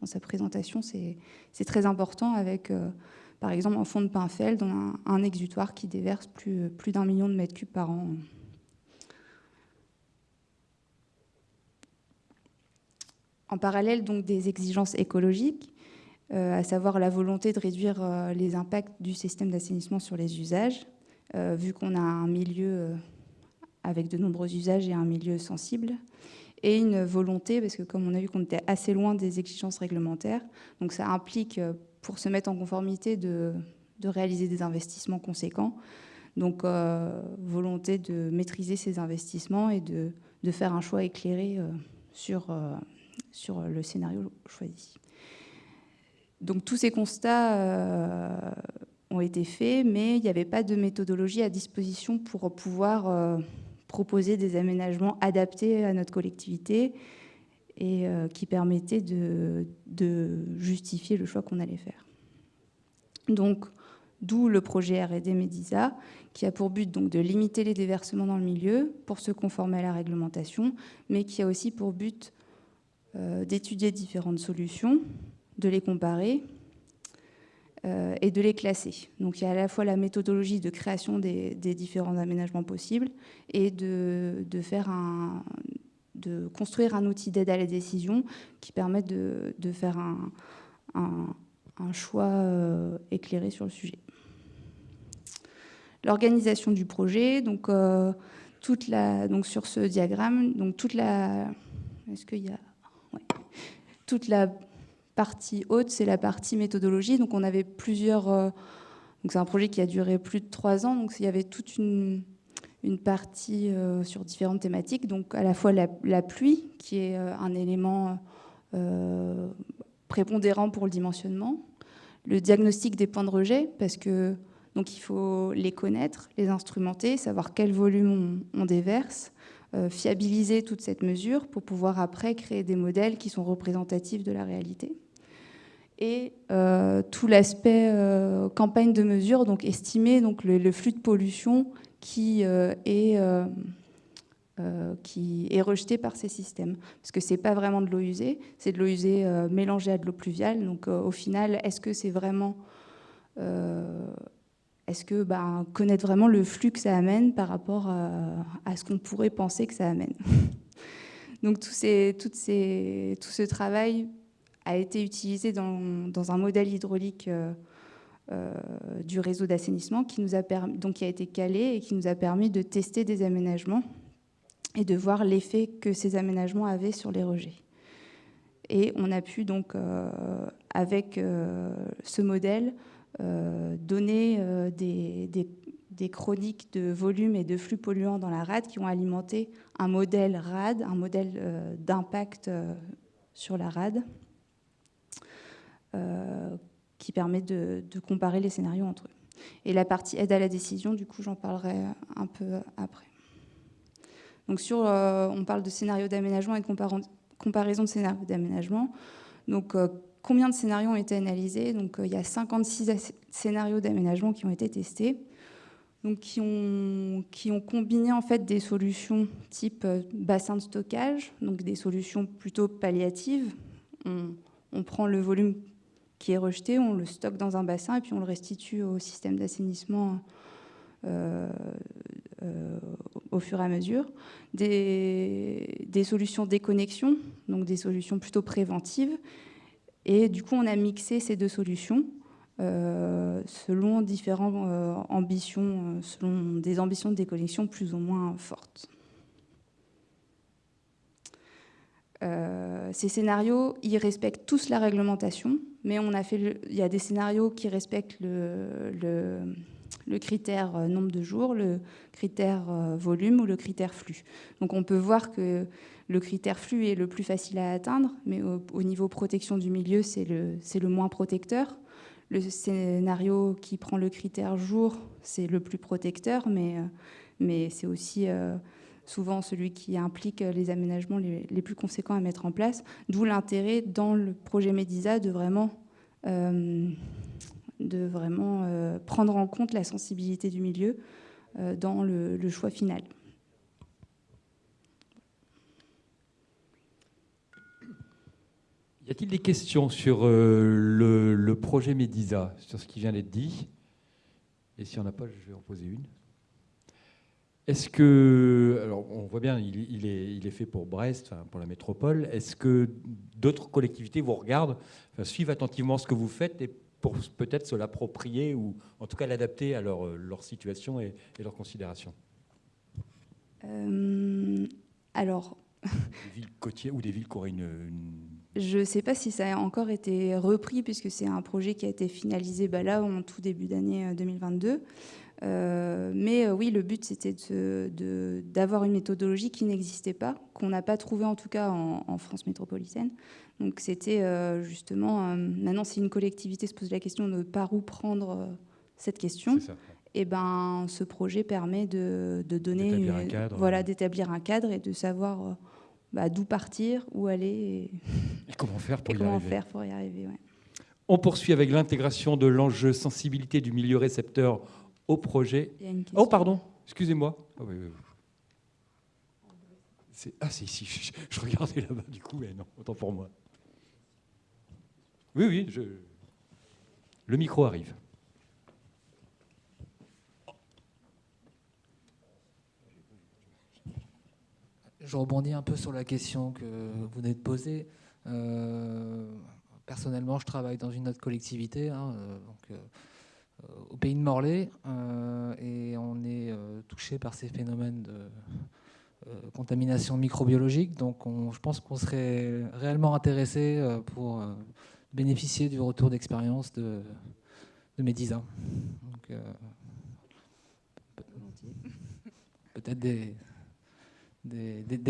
dans sa présentation, c'est très important avec, par exemple, en fond de Pinfeld, on a un, exutoire qui déverse plus, plus d'un million de mètres cubes par an. En parallèle donc des exigences écologiques, à savoir la volonté de réduire euh, les impacts du système d'assainissement sur les usages, euh, vu qu'on a un milieu avec de nombreux usages et un milieu sensible, et une volonté, parce que comme on a vu qu'on était assez loin des exigences réglementaires, donc ça implique, pour se mettre en conformité, de, réaliser des investissements conséquents. Donc volonté de maîtriser ces investissements et de, faire un choix éclairé sur le scénario choisi. Donc tous ces constats euh, ont été faits, mais il n'y avait pas de méthodologie à disposition pour pouvoir euh, proposer des aménagements adaptés à notre collectivité et euh, qui permettaient de, justifier le choix qu'on allait faire. Donc, d'où le projet R&D Medisa, qui a pour but donc de limiter les déversements dans le milieu pour se conformer à la réglementation, mais qui a aussi pour but d'étudier différentes solutions de les comparer euh, et de les classer. Donc il y a à la fois la méthodologie de création des, différents aménagements possibles et de, faire un, de construire un outil d'aide à la décision qui permette de, faire un, choix euh, éclairé sur le sujet. L'organisation du projet, donc, euh, toute la, donc sur ce diagramme, donc toute la, Est-ce qu'il y a toute la partie haute, c'est la partie méthodologie. Donc on avait plusieurs. donc c'est un projet qui a duré plus de trois ans. Donc il y avait toute une, une partie sur différentes thématiques. Donc à la fois la, pluie, qui est un élément prépondérant pour le dimensionnement, le diagnostic des points de rejet, parce que donc il faut les connaître, les instrumenter, savoir quel volume on, déverse, euh, fiabiliser toute cette mesure pour pouvoir après créer des modèles qui sont représentatifs de la réalité. Et euh, tout l'aspect euh, campagne de mesure, donc estimer donc le flux de pollution qui est euh, qui est rejeté par ces systèmes. Parce que ce n'est pas vraiment de l'eau usée, c'est de l'eau usée mélangée à de l'eau pluviale. Donc au final, est-ce que c'est vraiment... est-ce que ben, connaître vraiment le flux que ça amène par rapport à, ce qu'on pourrait penser que ça amène? Donc tout, tout ce travail a été utilisé dans, un modèle hydraulique du réseau d'assainissement qui, a qui a été calé et qui nous a permis de tester des aménagements et de voir l'effet que ces aménagements avaient sur les rejets. Et on a pu donc, euh, avec euh, ce modèle, euh, donner des, des, chroniques de volume et de flux polluants dans la rade qui ont alimenté un modèle rade, un modèle d'impact sur la rade, qui permet de, comparer les scénarios entre eux. Et la partie aide à la décision, du coup, j'en parlerai un peu après. Donc sur, euh, on parle de scénario d'aménagement et de comparaison de scénarios d'aménagement. Donc euh, combien de scénarios ont été analysés? Donc euh, il y a 56 scénarios d'aménagement qui ont été testés. Donc, qui ont combiné en fait des solutions type bassin de stockage, donc des solutions plutôt palliatives. On, prend le volume qui est rejeté, on le stocke dans un bassin et puis on le restitue au système d'assainissement euh, au fur et à mesure, des, solutions déconnexion, donc des solutions plutôt préventives. Et du coup, on a mixé ces deux solutions euh, selon différentes euh, ambitions, selon des ambitions de déconnexion plus ou moins fortes. ces scénarios, ils respectent tous la réglementation, mais on a fait il y a des scénarios qui respectent le le critère euh, nombre de jours, le critère euh, volume ou le critère flux. Donc on peut voir que le critère flux est le plus facile à atteindre, mais au, niveau protection du milieu, c'est le, le moins protecteur. Le scénario qui prend le critère jour, c'est le plus protecteur, mais, euh, mais c'est aussi souvent celui qui implique les aménagements les, plus conséquents à mettre en place. D'où l'intérêt dans le projet MEDISA de vraiment vraiment euh, prendre en compte la sensibilité du milieu euh, dans le, choix final. Y a-t-il des questions sur euh, le, projet MEDISA, sur ce qui vient d'être dit? Et si on n'a pas, je vais en poser une. Est-ce que, alors on voit bien, il, est, il est, fait pour Brest, pour la métropole. Est-ce que d'autres collectivités vous regardent, suivent attentivement ce que vous faites et pour peut-être se l'approprier ou en tout cas l'adapter à leur, leur situation et, et leurs considérations? Euh, Alors. Des villes côtières ou des villes qui auraient une. Je ne sais pas si ça a encore été repris, puisque c'est un projet qui a été finalisé bah, là, en tout début d'année 2022. Euh, euh, mais oui, le but, c'était d'avoir une méthodologie qui n'existait pas, qu'on n'a pas trouvée en tout cas en, en France métropolitaine, donc c'était euh, justement, euh, maintenant si une collectivité se pose la question de par où prendre euh, cette question, et eh ben ce projet permet de, donner, un cadre, voilà, d'établir un cadre et de savoir bah, d'où partir, où aller et, comment faire pour, y, comment arriver. Faire pour y arriver. On poursuit avec l'intégration de l'enjeu sensibilité du milieu récepteur au projet. Oh pardon, excusez-moi. Oh, ah, c'est ici, je, regardais là-bas du coup, mais non, autant pour moi. Oui, oui, je... le micro arrive. Je rebondis un peu sur la question que vous venez de poser. Euh, personnellement, je travaille dans une autre collectivité, hein, euh, donc, euh, au pays de Morlaix, et on est touché par ces phénomènes de, contamination microbiologique. Donc je pense qu'on serait réellement intéressé pour bénéficier du retour d'expérience de, de Medisa. Peut-être des,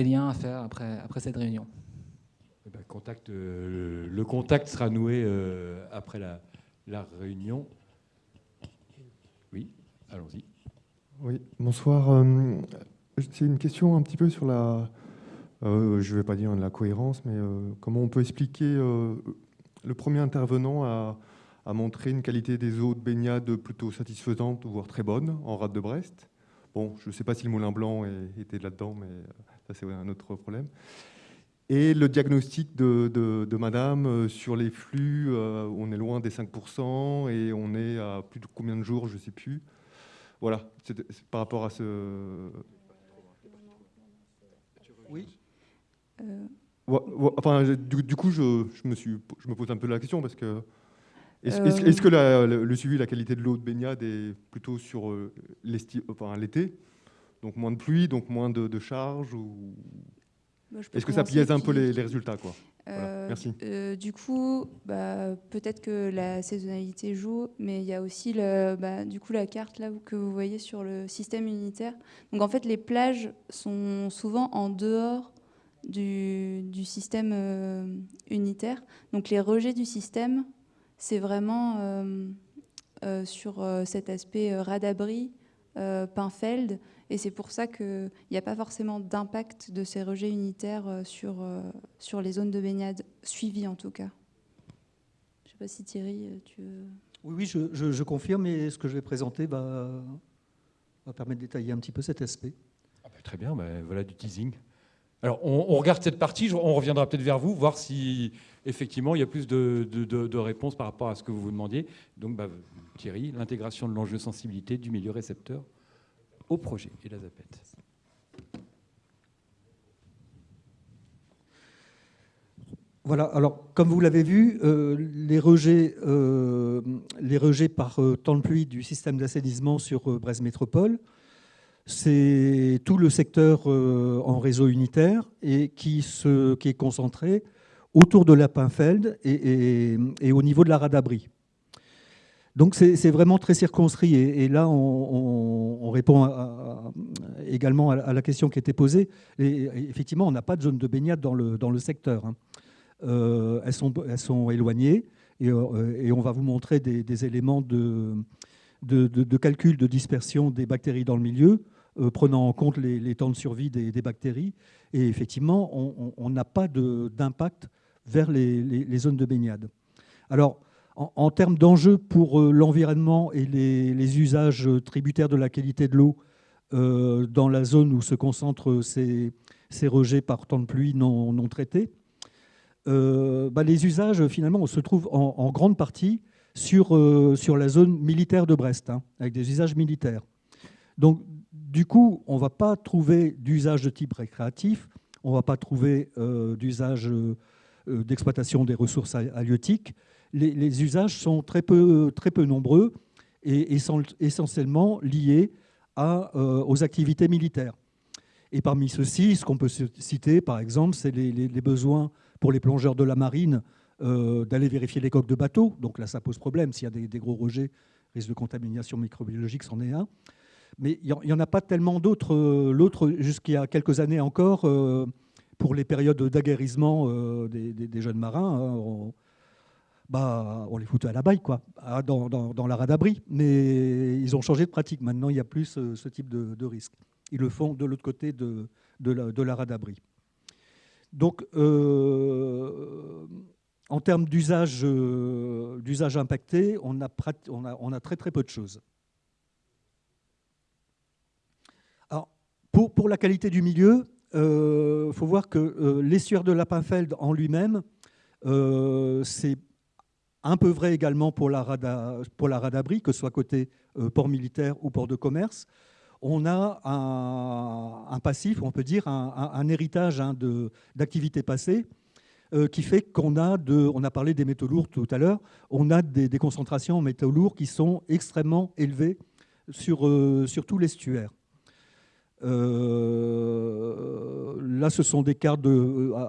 liens à faire après, cette réunion. Eh ben, le, contact sera noué après la réunion. Allons-y. Oui, bonsoir. Euh, c'est une question un petit peu sur la, euh, je ne vais pas dire la cohérence, mais euh, comment on peut expliquer le premier intervenant à, montrer une qualité des eaux de baignade plutôt satisfaisante, voire très bonne, en rade de Brest. Bon, je ne sais pas si le Moulin Blanc était là-dedans, mais ça c'est un autre problème. Et le diagnostic de, Madame sur les flux, on est loin des 5% et on est à plus de combien de jours, je ne sais plus. Voilà, c'est par rapport à ce. Oui. Euh. Enfin, du, coup, je, me suis, je me pose un peu la question parce que. Est-ce euh. que le, suivi de la qualité de l'eau de baignade est plutôt sur euh, l'été? Donc moins de pluie, donc moins de, de charges ou... Bah, est-ce que ça biaise un peu les, les résultats quoi? Euh, euh, du coup, bah, peut-être que la saisonnalité joue, mais il y a aussi le, bah, du coup, la carte là que vous voyez sur le système unitaire. Donc en fait, les plages sont souvent en dehors du, système euh, unitaire. Donc les rejets du système, c'est vraiment sur cet aspect radabri, Pinfeld, et c'est pour ça qu'il n'y a pas forcément d'impact de ces rejets unitaires euh, sur, euh, sur les zones de baignade suivies en tout cas. Je ne sais pas si Thierry, euh, tu veux... Oui, oui, je, je, confirme et ce que je vais présenter va, va permettre de détailler un petit peu cet aspect. Ah bah, très bien, bah, voilà du teasing. Alors, on, regarde cette partie, on reviendra peut-être vers vous, voir si effectivement il y a plus de, réponses par rapport à ce que vous vous demandiez. Donc, bah, Thierry, l'intégration de l'enjeu sensibilité du milieu récepteur au projet et la ZAPET. Voilà, alors comme vous l'avez vu, euh, les, rejets, euh, les rejets par euh, temps de pluie du système d'assainissement sur Brest Métropole, c'est tout le secteur en réseau unitaire et qui, est concentré autour de la Pinfeld et, et au niveau de la Radabri. Donc c'est vraiment très circonscrit. Et, là, on, répond également à, la question qui était posée. Et, effectivement, on n'a pas de zone de baignade dans le, secteur. Hein. Euh, elles, sont, éloignées. Et, euh, on va vous montrer des, éléments de, de, calcul de dispersion des bactéries dans le milieu, euh, prenant en compte les, temps de survie des, bactéries. Et effectivement, on n'a pas d'impact vers les, zones de baignade. Alors, en, termes d'enjeux pour euh, l'environnement et les, usages tributaires de la qualité de l'eau euh, dans la zone où se concentrent ces, rejets par temps de pluie non, traités, bah, les usages, finalement, se trouve en, grande partie sur, sur la zone militaire de Brest, hein, avec des usages militaires. Donc, du coup, on ne va pas trouver d'usage de type récréatif, on ne va pas trouver d'usage d'exploitation des ressources halieutiques, les, usages sont très peu, très peu nombreux et, sont essentiellement liés euh, aux activités militaires. Et parmi ceux-ci, ce qu'on peut citer, par exemple, c'est les, besoins pour les plongeurs de la marine euh, d'aller vérifier les coques de bateaux. Donc là, ça pose problème. S'il y a des, gros rejets, risque de contamination microbiologique, c'en est un. Mais il n'y en, a pas tellement d'autres. Euh, l'autre, jusqu'il y a quelques années encore, pour les périodes d'aguerrissement des, jeunes marins, hein, bah, on les foutait à la baille, quoi, dans, dans, la radabri. Mais ils ont changé de pratique. Maintenant, il n'y a plus ce, type de, risque. Ils le font de l'autre côté de, de, la, radabri. Donc, euh, en termes d'usage euh, impacté, on a, très très peu de choses. Alors, pour, pour la qualité du milieu, il euh, faut voir que l'estuaire de Lapinfeld en lui-même, c'est un peu vrai également pour la, rada, pour la que ce soit côté euh, port militaire ou port de commerce. On a un, passif, on peut dire un, héritage hein, d'activités passées euh, qui fait qu'on a, on a parlé des métaux lourds tout à l'heure, on a des, concentrations en métaux lourds qui sont extrêmement élevées sur, euh, tout l'estuaire. Euh, là, ce sont des cartes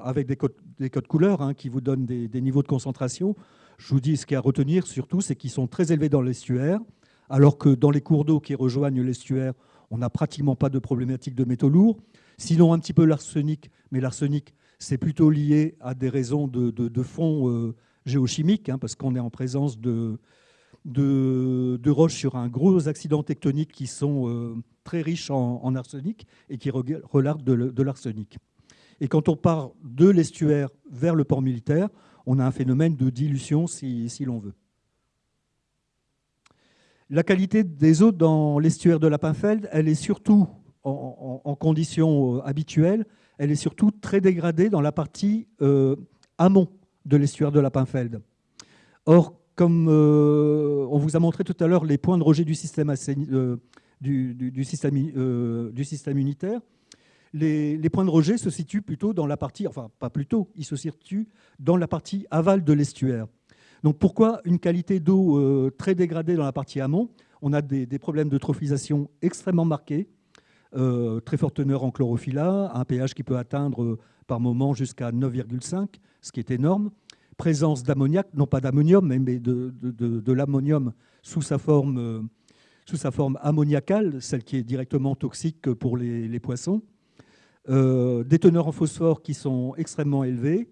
avec des codes, des codes couleurs hein, qui vous donnent des, des, niveaux de concentration. Je vous dis, ce qu'il y a à retenir surtout, c'est qu'ils sont très élevés dans l'estuaire, alors que dans les cours d'eau qui rejoignent l'estuaire, on n'a pratiquement pas de problématique de métaux lourds. Sinon, un petit peu l'arsenic, mais l'arsenic, c'est plutôt lié à des raisons de, fond euh, géochimique, hein, parce qu'on est en présence de, roches sur un gros accident tectonique qui sont euh, très riches en, en, arsenic et qui relarguent de, l'arsenic. Et quand on part de l'estuaire vers le port militaire, on a un phénomène de dilution, si, l'on veut. La qualité des eaux dans l'estuaire de la Pinfeld, elle est surtout en, conditions euh, habituelles, elle est surtout très dégradée dans la partie euh, amont de l'estuaire de la Pinfeld. Or, comme euh, on vous a montré tout à l'heure les points de rejet du système, unitaire, les, les, points de rejet se situent plutôt dans la partie, enfin pas plutôt, ils se situent dans la partie aval de l'estuaire. Donc pourquoi une qualité d'eau euh, très dégradée dans la partie amont? On a des, des, problèmes de trophisation extrêmement marqués, euh, très forte teneur en chlorophylla, un pH qui peut atteindre par moment jusqu'à 9,5, ce qui est énorme. Présence d'ammoniac, non pas d'ammonium, mais de, l'ammonium sous sa forme, euh, sous sa forme ammoniacale, celle qui est directement toxique pour les, poissons. Euh, des teneurs en phosphore qui sont extrêmement élevées,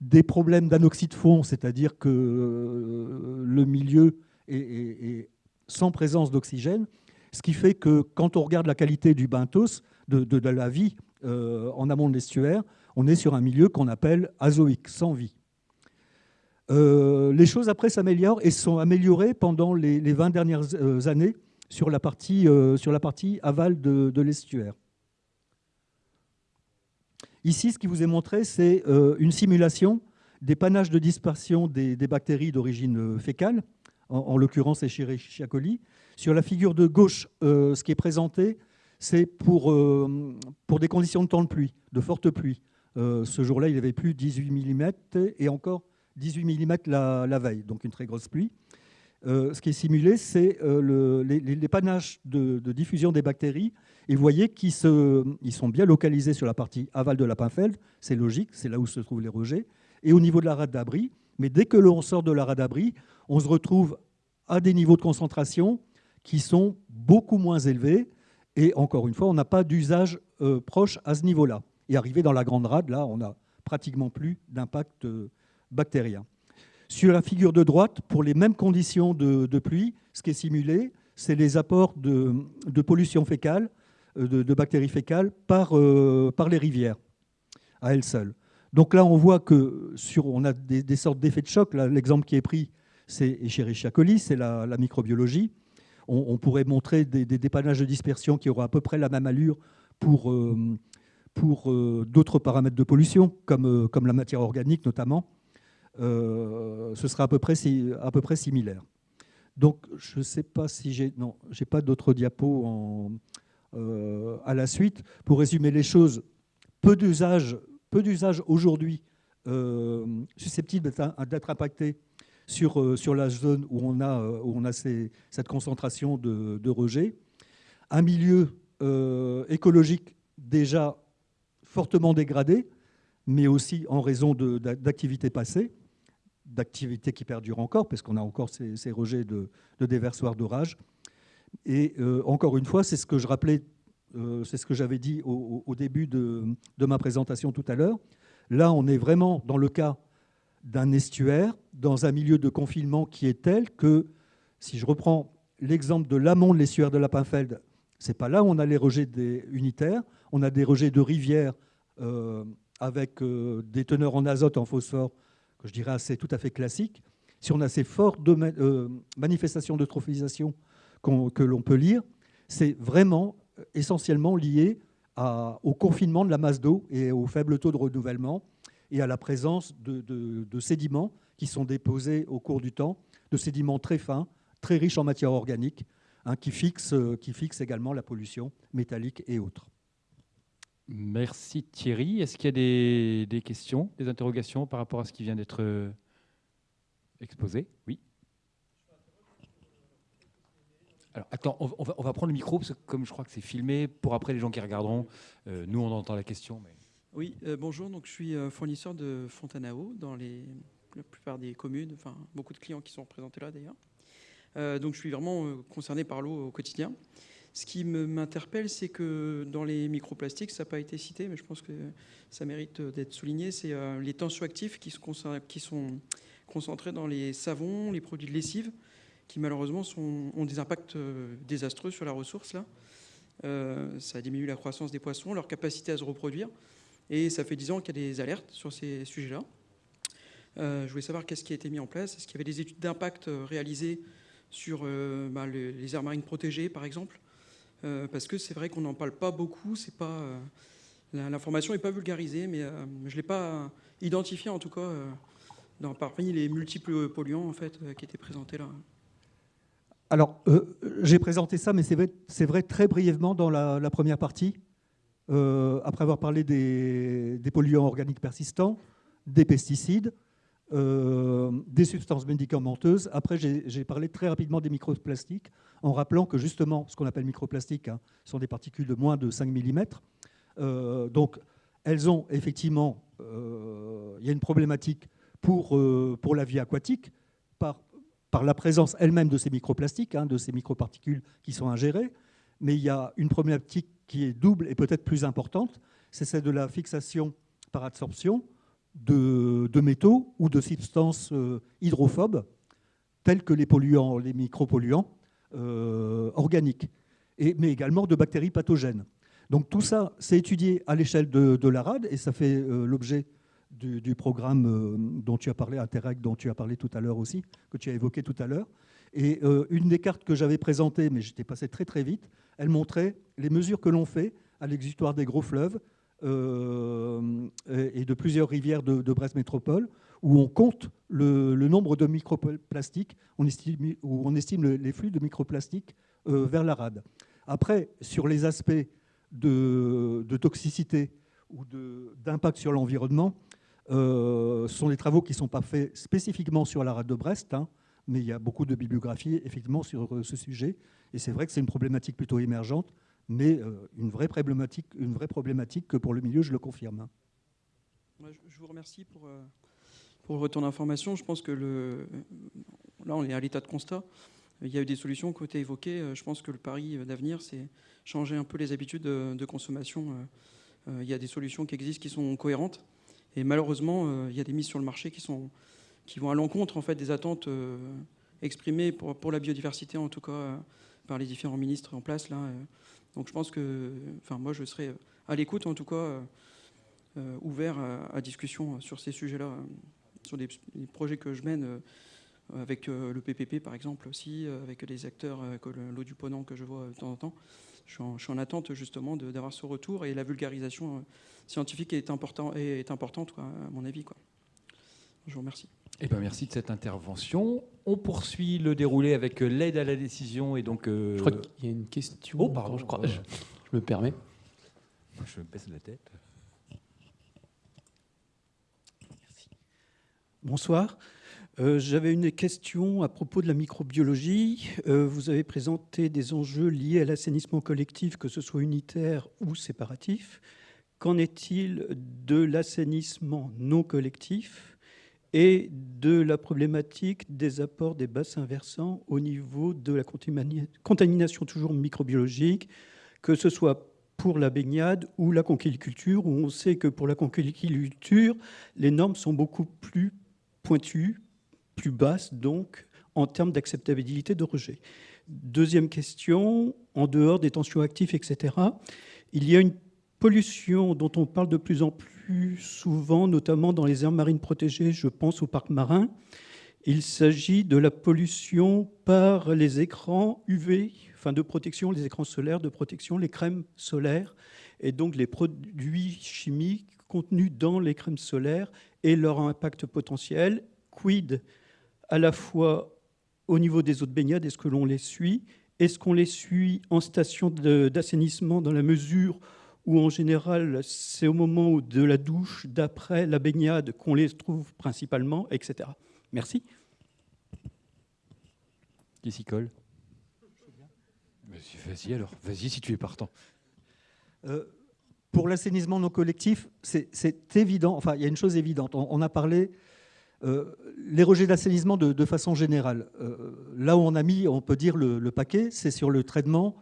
des problèmes d'anoxyde de fond, c'est-à-dire que euh, le milieu est sans présence d'oxygène, ce qui fait que quand on regarde la qualité du benthos, de, la vie euh, en amont de l'estuaire, on est sur un milieu qu'on appelle azoïque, sans vie. Euh, les choses après s'améliorent et sont améliorées pendant les, les 20 dernières euh, années sur la partie, aval de, l'estuaire. Ici, ce qui vous est montré, c'est une simulation des panaches de dispersion des, bactéries d'origine fécale, en, en l'occurrence Escherichia coli. Sur la figure de gauche, euh, ce qui est présenté, c'est pour, pour des conditions de temps de pluie, de fortes pluies. ce jour-là, il avait plus 18 mm et encore 18 mm la, veille, donc une très grosse pluie. Euh, ce qui est simulé, c'est euh, les, panaches de, de, diffusion des bactéries. Et vous voyez qu'ils ils sont bien localisés sur la partie aval de la Pinfeld. C'est logique, c'est là où se trouvent les rejets. Et au niveau de la rade d'abri. Mais dès que l'on sort de la rade d'abri, on se retrouve à des niveaux de concentration qui sont beaucoup moins élevés. Et encore une fois, on n'a pas d'usage euh, proche à ce niveau-là. Et arrivé dans la grande rade, là, on n'a pratiquement plus d'impact euh, bactérien. Sur la figure de droite, pour les mêmes conditions de, pluie, ce qui est simulé, c'est les apports de, pollution fécale, euh, de, bactéries fécales par, par les rivières, à elles seules. Donc là, on voit que sur, on a des, sortes d'effets de choc. L'exemple qui est pris, c'est Escherichia coli, c'est la, microbiologie. On, pourrait montrer des, dépannages de dispersion qui auraient à peu près la même allure pour, euh, euh, d'autres paramètres de pollution, comme, euh, la matière organique notamment. Ce sera à peu près, à peu près similaire. Donc, je ne sais pas si j'ai... Non, je n'ai pas d'autres diapos à la suite. Pour résumer les choses, peu d'usages aujourd'hui susceptibles d'être impactés sur, euh, sur la zone où on a, où on a ces, cette concentration de, de rejet. Un milieu euh, écologique déjà fortement dégradé, mais aussi en raison d'activités passées d'activités qui perdurent encore, parce qu'on a encore ces, rejets de, de déversoirs d'orage. Et euh, encore une fois, c'est ce que je rappelais, euh, c'est ce que j'avais dit au, au début de, de, ma présentation tout à l'heure. Là, on est vraiment dans le cas d'un estuaire, dans un milieu de confinement qui est tel que, si je reprends l'exemple de l'amont de l'estuaire de la Pinfeld, c'est pas là où on a les rejets unitaires, on a des rejets de rivières euh, avec euh, des teneurs en azote, en phosphore, je dirais assez tout à fait classique, si on a ces fortes euh, manifestations de trophisation que l'on peut lire, c'est vraiment essentiellement lié au confinement de la masse d'eau et au faible taux de renouvellement et à la présence de, sédiments qui sont déposés au cours du temps, de sédiments très fins, très riches en matière organique, hein, qui, fixent, euh, qui fixent également la pollution métallique et autres. Merci Thierry. Est-ce qu'il y a des, questions, des interrogations par rapport à ce qui vient d'être euh, exposé? Oui. Alors, attends, on va, prendre le micro, parce que comme je crois que c'est filmé, pour après les gens qui regarderont, euh, nous, on entend la question. Oui, euh, bonjour. Donc, je suis euh, fournisseur de fontaine eau dans la plupart des communes, enfin, beaucoup de clients qui sont représentés là d'ailleurs. donc, je suis vraiment concerné par l'eau au quotidien. Ce qui m'interpelle, c'est que dans les microplastiques, ça n'a pas été cité, mais je pense que ça mérite d'être souligné, c'est les tensioactifs qui qui sont concentrés dans les savons, les produits de lessive, qui malheureusement ont des impacts euh, désastreux sur la ressource. Là. Euh, ça diminue la croissance des poissons, leur capacité à se reproduire. Et ça fait 10 ans qu'il y a des alertes sur ces sujets-là. Euh, je voulais savoir qu'est-ce qui a été mis en place. Est-ce qu'il y avait des études d'impact réalisées sur bah, les, aires marines protégées, par exemple? Parce que c'est vrai qu'on n'en parle pas beaucoup. Pas l'information n'est pas vulgarisée, mais je ne l'ai pas identifiée en tout cas dans, parmi les multiples polluants en fait, qui étaient présentés là. Alors, euh, j'ai présenté ça, mais c'est vrai, très brièvement dans la, première partie, euh, après avoir parlé des, polluants organiques persistants, des pesticides, euh, des substances médicamenteuses. Après, j'ai parlé très rapidement des microplastiques, en rappelant que justement, ce qu'on appelle microplastiques hein, sont des particules de moins de 5 mm. donc, elles ont effectivement, il y a une problématique pour, pour la vie aquatique, par par la présence elle-même de ces microplastiques, hein, de ces microparticules qui sont ingérées. Mais il y a une problématique qui est double et peut-être plus importante, c'est celle de la fixation par absorption de, métaux ou de substances euh, hydrophobes, telles que les polluants, les micropolluants euh, organiques, mais également de bactéries pathogènes. Donc tout ça, c'est étudié à l'échelle de, de, la RAD et ça fait euh, l'objet du, programme dont tu as parlé, Interreg, dont tu as parlé tout à l'heure aussi, que tu as évoqué tout à l'heure. Et euh, une des cartes que j'avais présentées, mais j'étais passé très très vite, elle montrait les mesures que l'on fait à l'exutoire des gros fleuves euh, et de plusieurs rivières de, Brest Métropole, où on compte le, nombre de microplastiques, où on estime les flux de microplastiques vers la rade. Après, sur les aspects de, toxicité ou d'impact sur l'environnement, euh, ce sont des travaux qui ne sont pas faits spécifiquement sur la rade de Brest, hein, mais il y a beaucoup de bibliographie effectivement sur euh, ce sujet. Et c'est vrai que c'est une problématique plutôt émergente, mais euh, une, vraie problématique, une vraie problématique que pour le milieu, je le confirme. Hein. Je vous remercie pour, pour le retour d'information. Je pense que là, on est à l'état de constat. Il y a eu des solutions qui ont été évoquées. Je pense que le pari d'avenir, c'est changer un peu les habitudes de consommation. Il y a des solutions qui existent qui sont cohérentes. Et malheureusement, euh, il y a des mises sur le marché qui, sont, qui vont à l'encontre en fait, des attentes euh, exprimées pour, la biodiversité, en tout cas euh, par les différents ministres en place. Là. Donc je pense que enfin, moi, je serai à l'écoute, en tout cas, ouvert à, discussion sur ces sujets-là, sur des, projets que je mène avec le PPP, par exemple, aussi, avec les acteurs, l'eau du Ponant que je vois de temps en temps. Je suis en, attente justement d'avoir ce retour et la vulgarisation scientifique est importante, à mon avis. Quoi. Je vous remercie. Eh ben, merci de cette intervention. On poursuit le déroulé avec euh, l'aide à la décision. Et donc, euh, Je crois qu'il y a une question. Oh, pardon, je, crois, je, me permets. Je me baisse la tête. Merci. Bonsoir. Euh, j'avais une question à propos de la microbiologie. vous avez présenté des enjeux liés à l'assainissement collectif, que ce soit unitaire ou séparatif. Qu'en est-il de l'assainissement non collectif? Et de la problématique des apports des bassins versants au niveau de la contamination toujours microbiologique, que ce soit pour la baignade ou la conquiliculture, où on sait que pour la conquiliculture, les normes sont beaucoup plus pointues, plus basses, donc en termes d'acceptabilité de rejet. Deuxième question, en dehors des tensions actifs, etc., il y a une pollution dont on parle de plus en plus souvent, notamment dans les aires marines protégées, je pense au parc marin. Il s'agit de la pollution par les écrans UV, enfin de protection, les écrans solaires de protection, les crèmes solaires, et donc les produits chimiques contenus dans les crèmes solaires et leur impact potentiel. Quid à la fois au niveau des eaux de baignade, est-ce que l'on les suit? Est-ce qu'on les suit en station d'assainissement dans la mesure où en général c'est au moment de la douche, d'après la baignade qu'on les trouve principalement, etc. Merci. Qui s'y colle? Vas-y alors, vas-y si tu es partant. Euh, pour l'assainissement non collectif, c'est évident, enfin il y a une chose évidente, on, a parlé, euh, les rejets d'assainissement de, façon générale. Euh, là où on a mis, on peut dire, le, paquet, c'est sur le traitement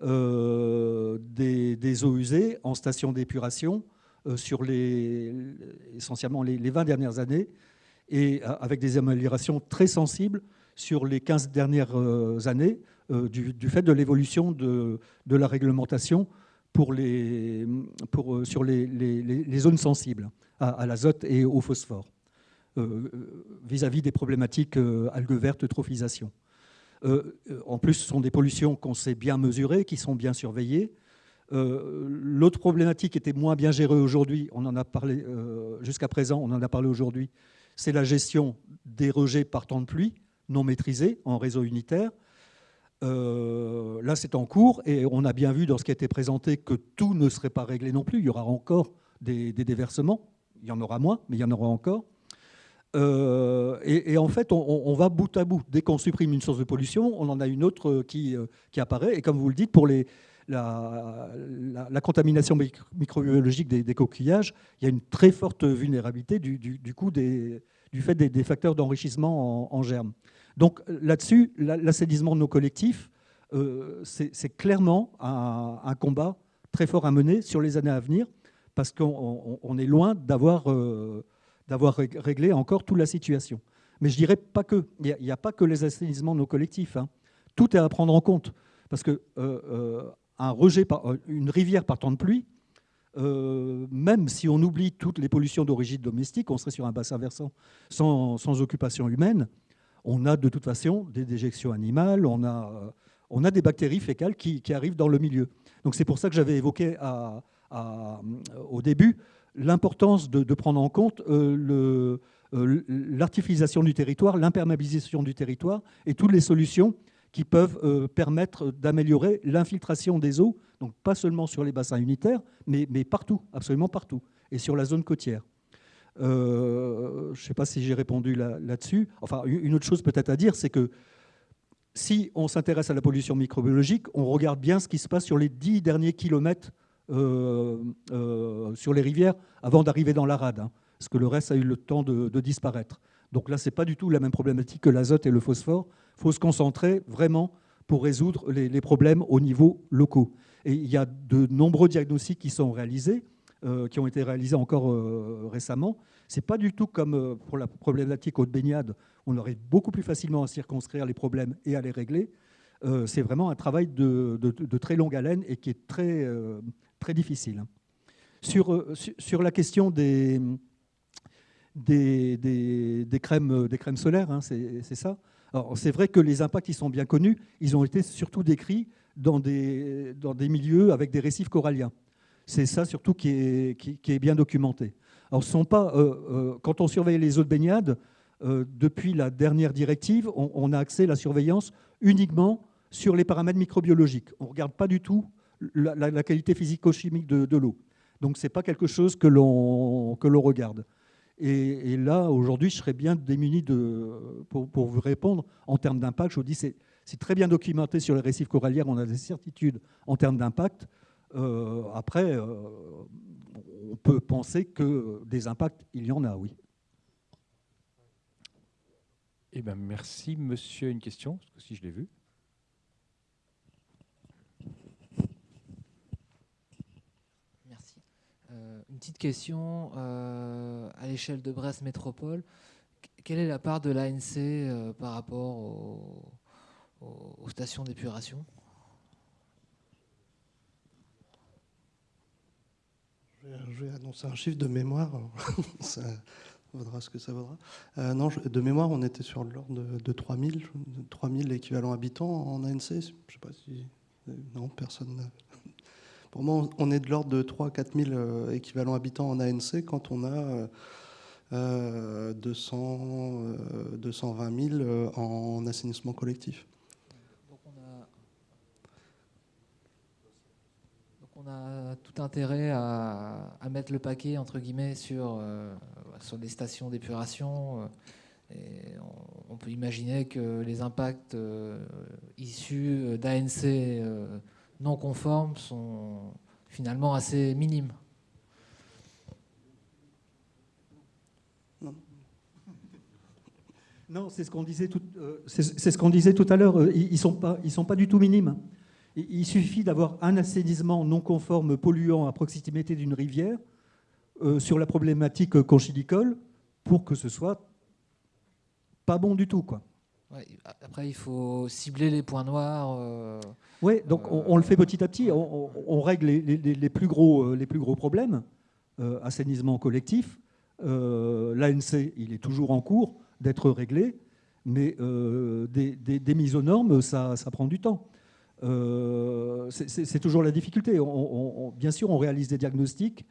des, eaux usées en station d'épuration sur les, essentiellement les, les, 20 dernières années et avec des améliorations très sensibles sur les 15 dernières années du, fait de l'évolution de, la réglementation pour les, euh, sur les, zones sensibles à, l'azote et au phosphore, euh, vis-à-vis des problématiques euh, algues vertes, eutrophisation. En plus, ce sont des pollutions qu'on sait bien mesurer, qui sont bien surveillées. L'autre problématique était moins bien gérée aujourd'hui, on en a parlé jusqu'à présent, on en a parlé aujourd'hui, c'est la gestion des rejets par temps de pluie non maîtrisés en réseau unitaire. Euh, là, c'est en cours et on a bien vu dans ce qui a été présenté que tout ne serait pas réglé non plus. Il y aura encore des, déversements. Il y en aura moins, mais il y en aura encore. Euh, et, en fait, on, va bout à bout. Dès qu'on supprime une source de pollution, on en a une autre qui, euh, qui apparaît. Et comme vous le dites, pour la, contamination microbiologique des, coquillages, il y a une très forte vulnérabilité du, coup du fait des, facteurs d'enrichissement en, en germes. Donc là-dessus, l'assainissement de nos collectifs, euh, c'est clairement un, combat très fort à mener sur les années à venir, parce qu'on est loin d'avoir euh, réglé encore toute la situation. Mais je dirais pas que. Il n'y a, pas que les assainissements de nos collectifs. Hein. Tout est à prendre en compte. Parce que euh, un rejet par, une rivière par temps de pluie, même si on oublie toutes les pollutions d'origine domestique, on serait sur un bassin versant sans, occupation humaine on a de toute façon des déjections animales, on a, euh, des bactéries fécales qui, arrivent dans le milieu. Donc c'est pour ça que j'avais évoqué euh, au début l'importance de, prendre en compte euh, l'artificialisation du territoire, l'imperméabilisation du territoire et toutes les solutions qui peuvent permettre d'améliorer l'infiltration des eaux, donc pas seulement sur les bassins unitaires, mais, partout, absolument partout, et sur la zone côtière. Euh, je ne sais pas si j'ai répondu là-dessus. enfin, une autre chose peut-être à dire, c'est que si on s'intéresse à la pollution microbiologique, on regarde bien ce qui se passe sur les dix derniers kilomètres euh, euh, sur les rivières avant d'arriver dans la rade, hein, parce que le reste a eu le temps de, disparaître. Donc là, ce n'est pas du tout la même problématique que l'azote et le phosphore. Il faut se concentrer vraiment pour résoudre les, problèmes au niveau locaux. Et il y a de nombreux diagnostics qui sont réalisés. Euh, qui ont été réalisés encore euh, récemment. Ce n'est pas du tout comme euh, pour la problématique haute baignade, on aurait beaucoup plus facilement à circonscrire les problèmes et à les régler. C'est vraiment un travail de, très longue haleine et qui est très, très difficile. Sur, sur la question des, des, des, crèmes, des crèmes solaires, hein, c'est ça. C'est vrai que les impacts ils sont bien connus. Ils ont été surtout décrits dans des, dans des milieux avec des récifs coralliens. C'est ça surtout qui est, qui, est, bien documenté. Alors, sont pas, euh, euh, quand on surveille les eaux de baignade, euh, depuis la dernière directive, on, a accès à la surveillance uniquement sur les paramètres microbiologiques. On ne regarde pas du tout la, qualité physico-chimique de, l'eau. Donc, ce n'est pas quelque chose que l'on regarde. Et, là, aujourd'hui, je serais bien démuni de, pour, pour, vous répondre en termes d'impact. Je vous dis, c'est très bien documenté sur les récifs coralliens, on a des certitudes en termes d'impact. Euh, après, euh, on peut penser que des impacts, il y en a, oui. Eh ben, merci, monsieur. Une question, si je l'ai vu. Merci. Euh, petite question. à l'échelle de Brest Métropole, quelle est la part de l'ANC par rapport aux stations d'épuration? Je vais annoncer un chiffre de mémoire. ça vaudra ce que ça vaudra. Euh, non, de mémoire, on était sur l'ordre de, 3000, 3000 équivalents habitants en ANC. Je sais pas si. Non, personne. Pour moi, on est de l'ordre de 3 4 000 équivalents habitants en ANC quand on a euh, 200, 220 000 en assainissement collectif. on a tout intérêt à, mettre le paquet entre guillemets sur, euh, sur des stations d'épuration euh, on, peut imaginer que les impacts issus d'ANC non conformes sont finalement assez minimes. Non, c'est ce qu'on disait, tout, c'est ce qu'on disait tout à l'heure. Ils ne sont, pas, ils sont pas du tout minimes. Il suffit d'avoir un assainissement non conforme polluant à proximité d'une rivière euh, sur la problématique conchilicole pour que ce soit pas bon du tout. Quoi. Après, il faut cibler les points noirs. Euh, oui, donc on, le fait petit à petit. On, règle les, plus gros, euh, les plus gros problèmes. assainissement collectif. L'ANC, il est toujours en cours d'être réglé, mais des, mises aux normes, ça prend du temps. Euh, c'est toujours la difficulté. bien sûr, on réalise des diagnostics.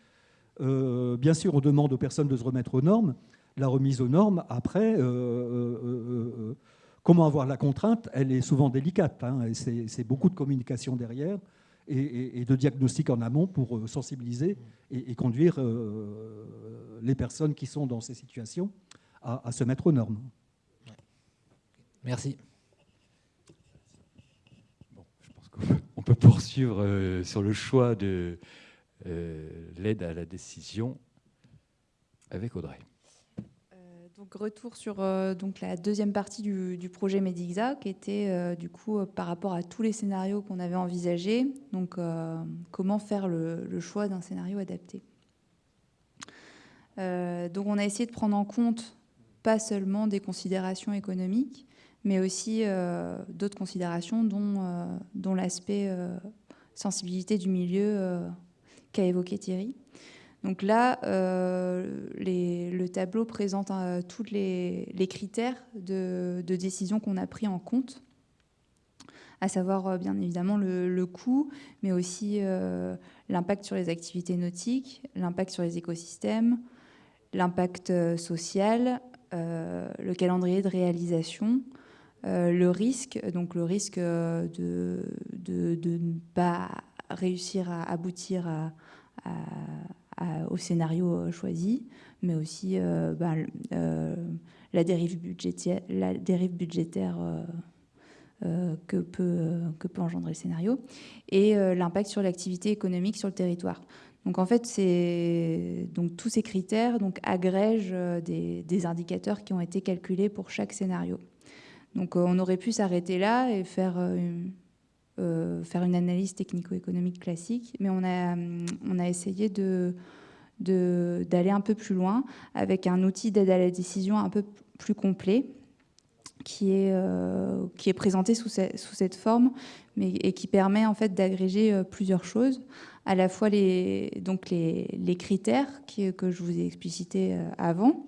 Euh, bien sûr, on demande aux personnes de se remettre aux normes. La remise aux normes, après, euh, comment avoir la contrainte, elle est souvent délicate. Hein, c'est beaucoup de communication derrière et, de diagnostic en amont pour sensibiliser et, conduire les personnes qui sont dans ces situations à se mettre aux normes. Merci. on peut poursuivre euh, sur le choix de euh, l'aide à la décision avec Audrey. Euh, retour sur donc la deuxième partie du, projet Medixa, qui était du coup par rapport à tous les scénarios qu'on avait envisagés. Donc comment faire le, choix d'un scénario adapté. donc on a essayé de prendre en compte pas seulement des considérations économiques, mais aussi euh, d'autres considérations, dont, euh, l'aspect euh, sensibilité du milieu qu'a évoqué Thierry. Donc là, le tableau présente tous les, critères de, décision qu'on a pris en compte, à savoir bien évidemment le, coût, mais aussi l'impact sur les activités nautiques, l'impact sur les écosystèmes, l'impact social, le calendrier de réalisation, euh, le risque, donc le risque euh, de, ne pas réussir à aboutir au scénario euh, choisi, mais aussi la dérive budgétaire, la dérive budgétaire que, peut, engendrer le scénario, et l'impact sur l'activité économique sur le territoire. Donc en fait, donc tous ces critères donc agrègent des, des indicateurs qui ont été calculés pour chaque scénario. Donc euh, on aurait pu s'arrêter là et faire, euh, euh, faire une analyse technico-économique classique, mais on a, on a essayé de d'aller un peu plus loin avec un outil d'aide à la décision un peu plus complet qui est, qui est présenté sous, sous cette forme mais, et qui permet en fait d'agréger plusieurs choses, à la fois les, donc les, les critères qui, que je vous ai explicités avant.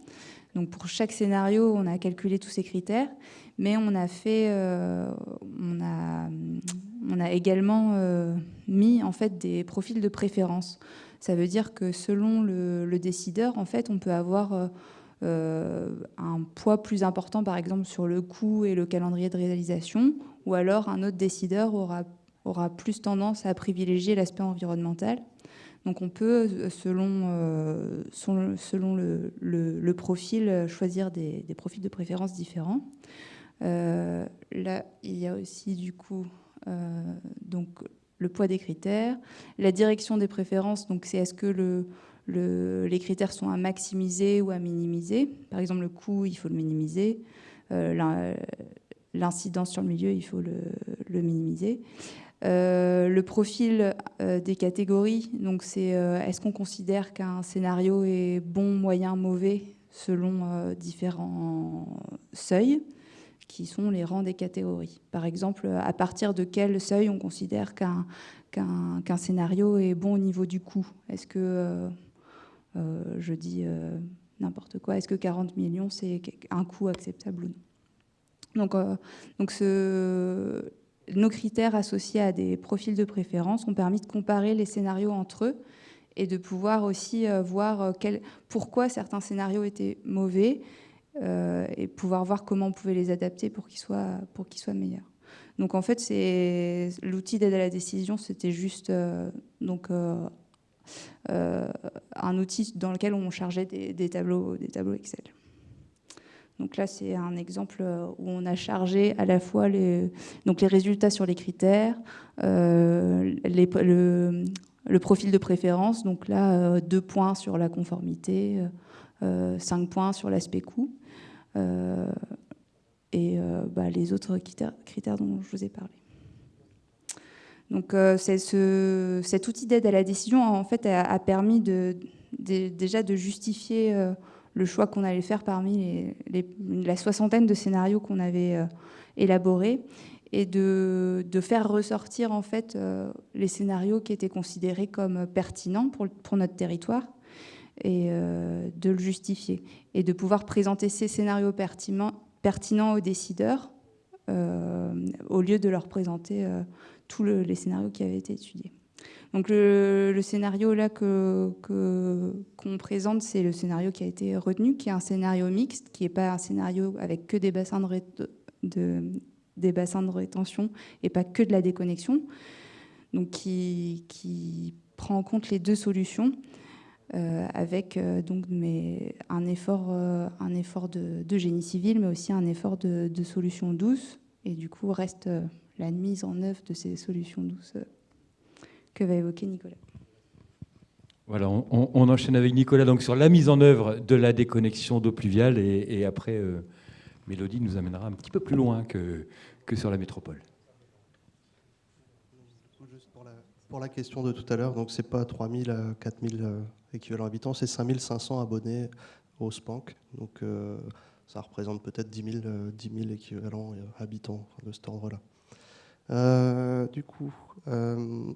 Donc pour chaque scénario, on a calculé tous ces critères, mais on a fait, euh, on, a, on a également euh, mis en fait des profils de préférence. Ça veut dire que selon le, décideur, en fait, on peut avoir euh, un poids plus important, par exemple, sur le coût et le calendrier de réalisation, ou alors un autre décideur aura, aura plus tendance à privilégier l'aspect environnemental. Donc on peut, selon, le, profil, choisir des, profils de préférence différents. Euh, là, il y a aussi du coup euh, donc, le poids des critères, la direction des préférences, donc c'est est-ce que le, les critères sont à maximiser ou à minimiser. Par exemple, le coût, il faut le minimiser. Euh, l'incidence sur le milieu, il faut le, minimiser. le profil des catégories, donc c'est est-ce qu'on considère qu'un scénario est bon, moyen, mauvais selon différents seuils? Qui sont les rangs des catégories. Par exemple, à partir de quel seuil on considère qu'un scénario est bon au niveau du coût? Est-ce que, euh, euh, je dis euh, n'importe quoi, est-ce que 40 millions, c'est un coût acceptable ou non? Donc, donc nos critères associés à des profils de préférence ont permis de comparer les scénarios entre eux et de pouvoir aussi voir pourquoi certains scénarios étaient mauvais et pouvoir voir comment on pouvait les adapter pour qu'ils soient, pour soient meilleurs. Donc en fait, l'outil d'aide à la décision, c'était juste euh, donc euh, un outil dans lequel on chargeait des, tableaux, des tableaux Excel. Donc là, c'est un exemple où on a chargé à la fois les, donc les résultats sur les critères, le, profil de préférence. Donc là, deux points sur la conformité, cinq points sur l'aspect coût. Et bah, les autres critères, dont je vous ai parlé. Donc euh, ce, cet outil d'aide à la décision en fait a, permis déjà de justifier euh, le choix qu'on allait faire parmi la soixantaine de scénarios qu'on avait euh, élaborés et de, faire ressortir les scénarios qui étaient considérés comme pertinents pour notre territoire et de le justifier et de pouvoir présenter ces scénarios pertinents, aux décideurs au lieu de leur présenter tous les scénarios qui avaient été étudiés. Donc le, scénario là que qu'on présente, c'est le scénario qui a été retenu, qui est un scénario mixte, qui n'est pas un scénario avec que des bassins de, des bassins de rétention et pas que de la déconnexion, donc qui, qui prend en compte les deux solutions. Euh, avec euh, donc mais un effort, euh, un effort de, génie civil, mais aussi un effort de, de solution douce. Et du coup, reste la mise en œuvre de ces solutions douces euh, que va évoquer Nicolas. Voilà, on, enchaîne avec Nicolas donc sur la mise en œuvre de la déconnexion d'eau pluviale et, après euh, Mélodie nous amènera un petit peu plus loin que, que sur la métropole. pour, la, question de tout à l'heure, donc c'est pas 3000 à 4000 équivalents habitants, c'est 5500 abonnés au SPANC. Donc euh, ça représente peut-être 10 000, équivalents habitants de cet ordre-là. Euh, du coup, euh,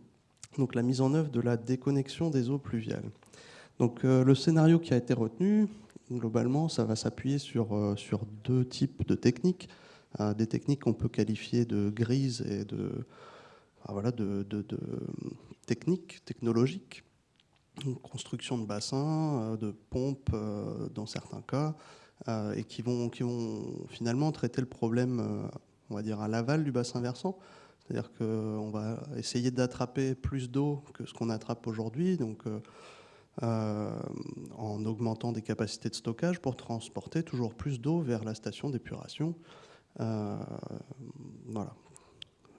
donc la mise en œuvre de la déconnexion des eaux pluviales. Donc euh, le scénario qui a été retenu, globalement, ça va s'appuyer sur, deux types de techniques. des techniques qu'on peut qualifier de grises et de, de, techniques technologiques. Construction de bassins, de pompes dans certains cas, et qui vont, finalement traiter le problème, on va dire, à l'aval du bassin versant. C'est-à-dire qu'on va essayer d'attraper plus d'eau que ce qu'on attrape aujourd'hui, donc euh, euh, en augmentant des capacités de stockage pour transporter toujours plus d'eau vers la station d'épuration. Euh, voilà.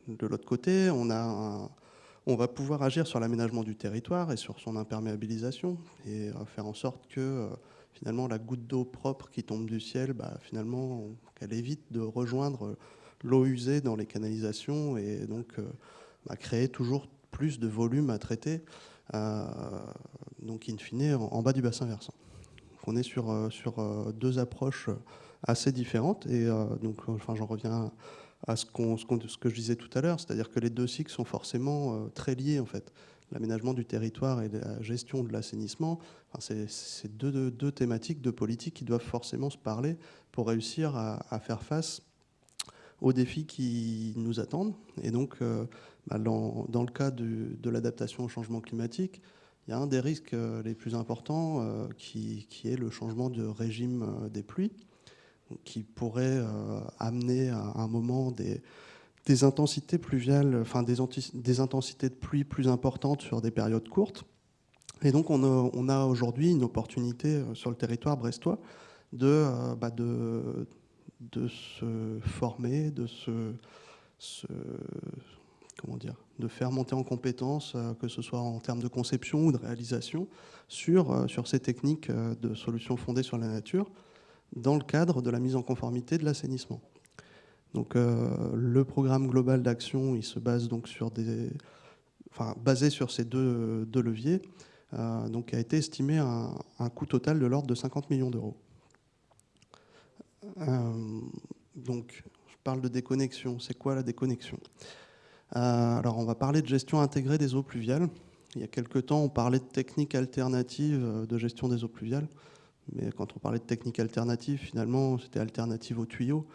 De l'autre côté, on, a on va pouvoir agir sur l'aménagement du territoire et sur son imperméabilisation et faire en sorte que finalement la goutte d'eau propre qui tombe du ciel, bah, finalement, qu'elle évite de rejoindre l'eau usée dans les canalisations et donc euh, bah, créer toujours plus de volume à traiter, euh, donc in fine en, bas du bassin versant. on est sur, euh, sur deux approches assez différentes et donc enfin, j'en reviens à ce, que je disais tout à l'heure, c'est-à-dire que les deux cycles sont forcément très liés en fait. L'aménagement du territoire et la gestion de l'assainissement, c'est deux, deux, thématiques, deux politiques qui doivent forcément se parler pour réussir à, faire face aux défis qui nous attendent. Et donc, euh, bah, dans, le cas de l'adaptation au changement climatique, il y a un des risques euh, les plus importants euh, qui, est le changement de régime des pluies, qui pourrait amener à un moment des, intensités pluviales, enfin des, intensités de pluie plus importantes sur des périodes courtes. Et donc on a, on a aujourd'hui une opportunité sur le territoire brestois de, bah, se former, de se, comment dire, de faire monter en compétences, euh, que ce soit en termes de conception ou de réalisation, sur, euh, ces techniques euh, de solutions fondées sur la nature, dans le cadre de la mise en conformité de l'assainissement. Donc le programme global d'action, il se base donc sur des, enfin basé sur ces deux, deux leviers, donc a été estimé à un coût total de l'ordre de 50 millions d'euros. Euh, donc, je parle de déconnexion. C'est quoi la déconnexion? Euh, Alors, on va parler de gestion intégrée des eaux pluviales. Il y a quelques temps, on parlait de techniques alternatives de gestion des eaux pluviales. Mais quand on parlait de techniques alternatives, finalement, c'était alternative aux tuyaux.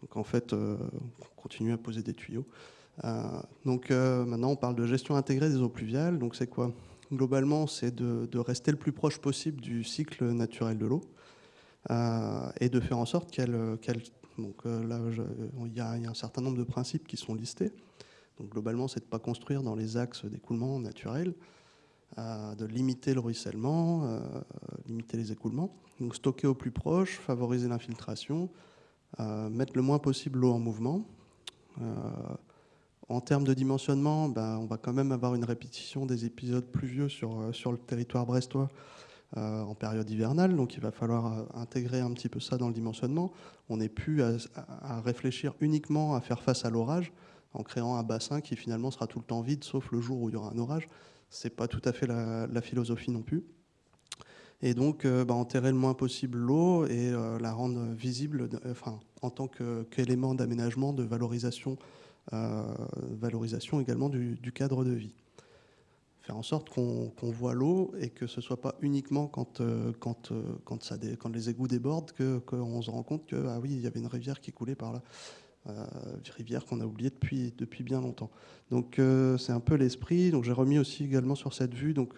Donc, en fait, euh, on continue à poser des tuyaux. donc, maintenant, on parle de gestion intégrée des eaux pluviales. Donc, c'est quoi? Globalement, c'est de, rester le plus proche possible du cycle naturel de l'eau. Euh, et de faire en sorte qu'elle... donc euh, là, il y, a un certain nombre de principes qui sont listés. Donc globalement, c'est de ne pas construire dans les axes d'écoulement naturel. De limiter le ruissellement, limiter les écoulements. Donc stocker au plus proche, favoriser l'infiltration, mettre le moins possible l'eau en mouvement. En termes de dimensionnement, ben, on va quand même avoir une répétition des épisodes pluvieux sur, euh, sur le territoire brestois euh, en période hivernale, donc il va falloir euh, intégrer un petit peu ça dans le dimensionnement. On n'est plus à, réfléchir uniquement à faire face à l'orage en créant un bassin qui finalement sera tout le temps vide, sauf le jour où il y aura un orage. Ce n'est pas tout à fait la, philosophie non plus. Et donc, ben, enterrer le moins possible l'eau et la rendre visible enfin, en tant qu'élément d'aménagement, de valorisation euh, valorisation également du, cadre de vie. Faire en sorte qu'on voit l'eau et que ce ne soit pas uniquement quand, euh, quand, euh, quand les égouts débordent qu'on se rend compte que ah oui, il y avait une rivière qui coulait par là. Une rivière qu'on a oubliée depuis, depuis bien longtemps. Donc c'est un peu l'esprit. Donc j'ai remis aussi également sur cette vue donc,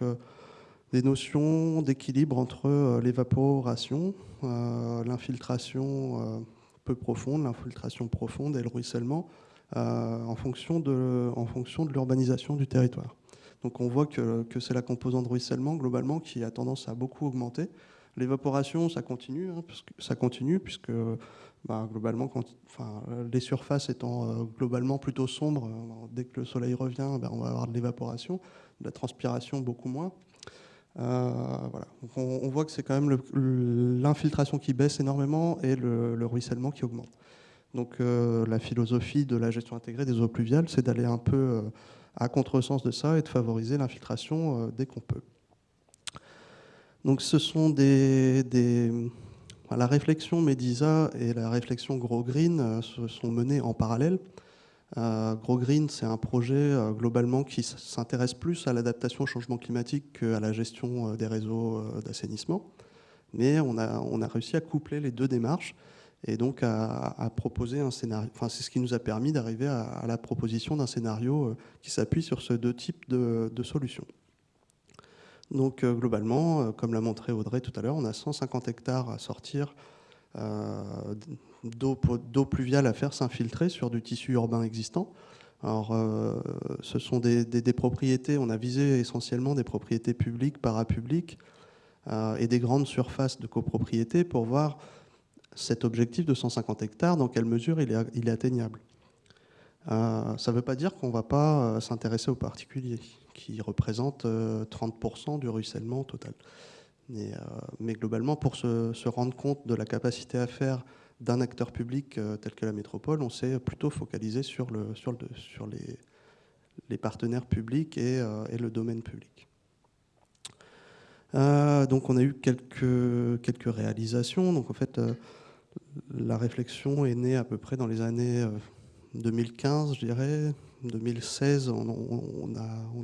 des notions d'équilibre entre l'évaporation, l'infiltration peu profonde, l'infiltration profonde et le ruissellement euh, en fonction de, de l'urbanisation du territoire. Donc on voit que, que c'est la composante ruissellement globalement qui a tendance à beaucoup augmenter. L'évaporation, ça continue, hein, ça continue puisque bah, globalement, les surfaces étant euh, globalement plutôt sombres, euh, dès que le soleil revient, ben, on va avoir de l'évaporation, de la transpiration beaucoup moins. voilà. on, voit que c'est quand même l'infiltration qui baisse énormément et le, le ruissellement qui augmente. Donc euh, la philosophie de la gestion intégrée des eaux pluviales, c'est d'aller un peu euh, à contresens de ça et de favoriser l'infiltration euh, dès qu'on peut. Donc ce sont des, la réflexion Medisa et la réflexion Gros Green se sont menées en parallèle. Gros Green, c'est un projet globalement qui s'intéresse plus à l'adaptation au changement climatique qu'à la gestion des réseaux d'assainissement. Mais on a, réussi à coupler les deux démarches et donc à, proposer un scénario. Enfin, c'est ce qui nous a permis d'arriver à, la proposition d'un scénario euh, qui s'appuie sur ces deux types de, solutions. Donc euh, globalement, euh, comme l'a montré Audrey tout à l'heure, on a 150 hectares à sortir d'eau pluviale à faire s'infiltrer sur du tissu urbain existant. Alors, ce sont des, propriétés, on a visé essentiellement des propriétés publiques, parapubliques et des grandes surfaces de copropriété pour voir cet objectif de 150 hectares, dans quelle mesure il est, atteignable. Euh, ça ne veut pas dire qu'on ne va pas euh, s'intéresser aux particuliers, qui représentent 30% euh, du ruissellement total. Mais, mais globalement, pour se, rendre compte de la capacité à faire d'un acteur public tel que la métropole, on s'est plutôt focalisé sur, le, sur, le, sur les, partenaires publics et, le domaine public. donc on a eu quelques, réalisations. Donc en fait, la réflexion est née à peu près dans les années 2015, euh, je dirais. 2016, on,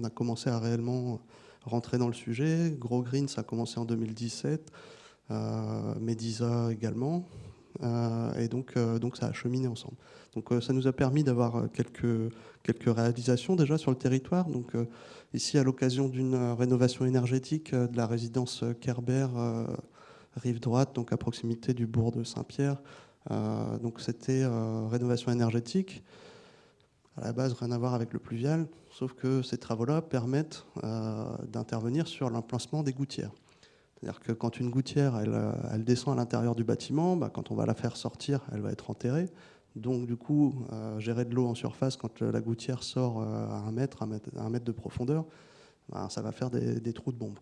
a, commencé à réellement rentrer dans le sujet. Gros Green, ça a commencé en 2017. Euh, Medisa également. Euh, et donc, donc ça a cheminé ensemble. Donc ça nous a permis d'avoir quelques, quelques réalisations déjà sur le territoire. Donc ici, à l'occasion d'une rénovation énergétique de la résidence Kerber rive droite, donc à proximité du bourg de Saint-Pierre. Euh, donc c'était euh, rénovation énergétique. À la base, rien à voir avec le pluvial, sauf que ces travaux-là permettent euh, d'intervenir sur l'emplacement des gouttières. C'est-à-dire que quand une gouttière, elle, descend à l'intérieur du bâtiment, bah, quand on va la faire sortir, elle va être enterrée. Donc, du coup, gérer de l'eau en surface quand la gouttière sort à un mètre, un mètre, de profondeur, bah, ça va faire des, trous de bombe.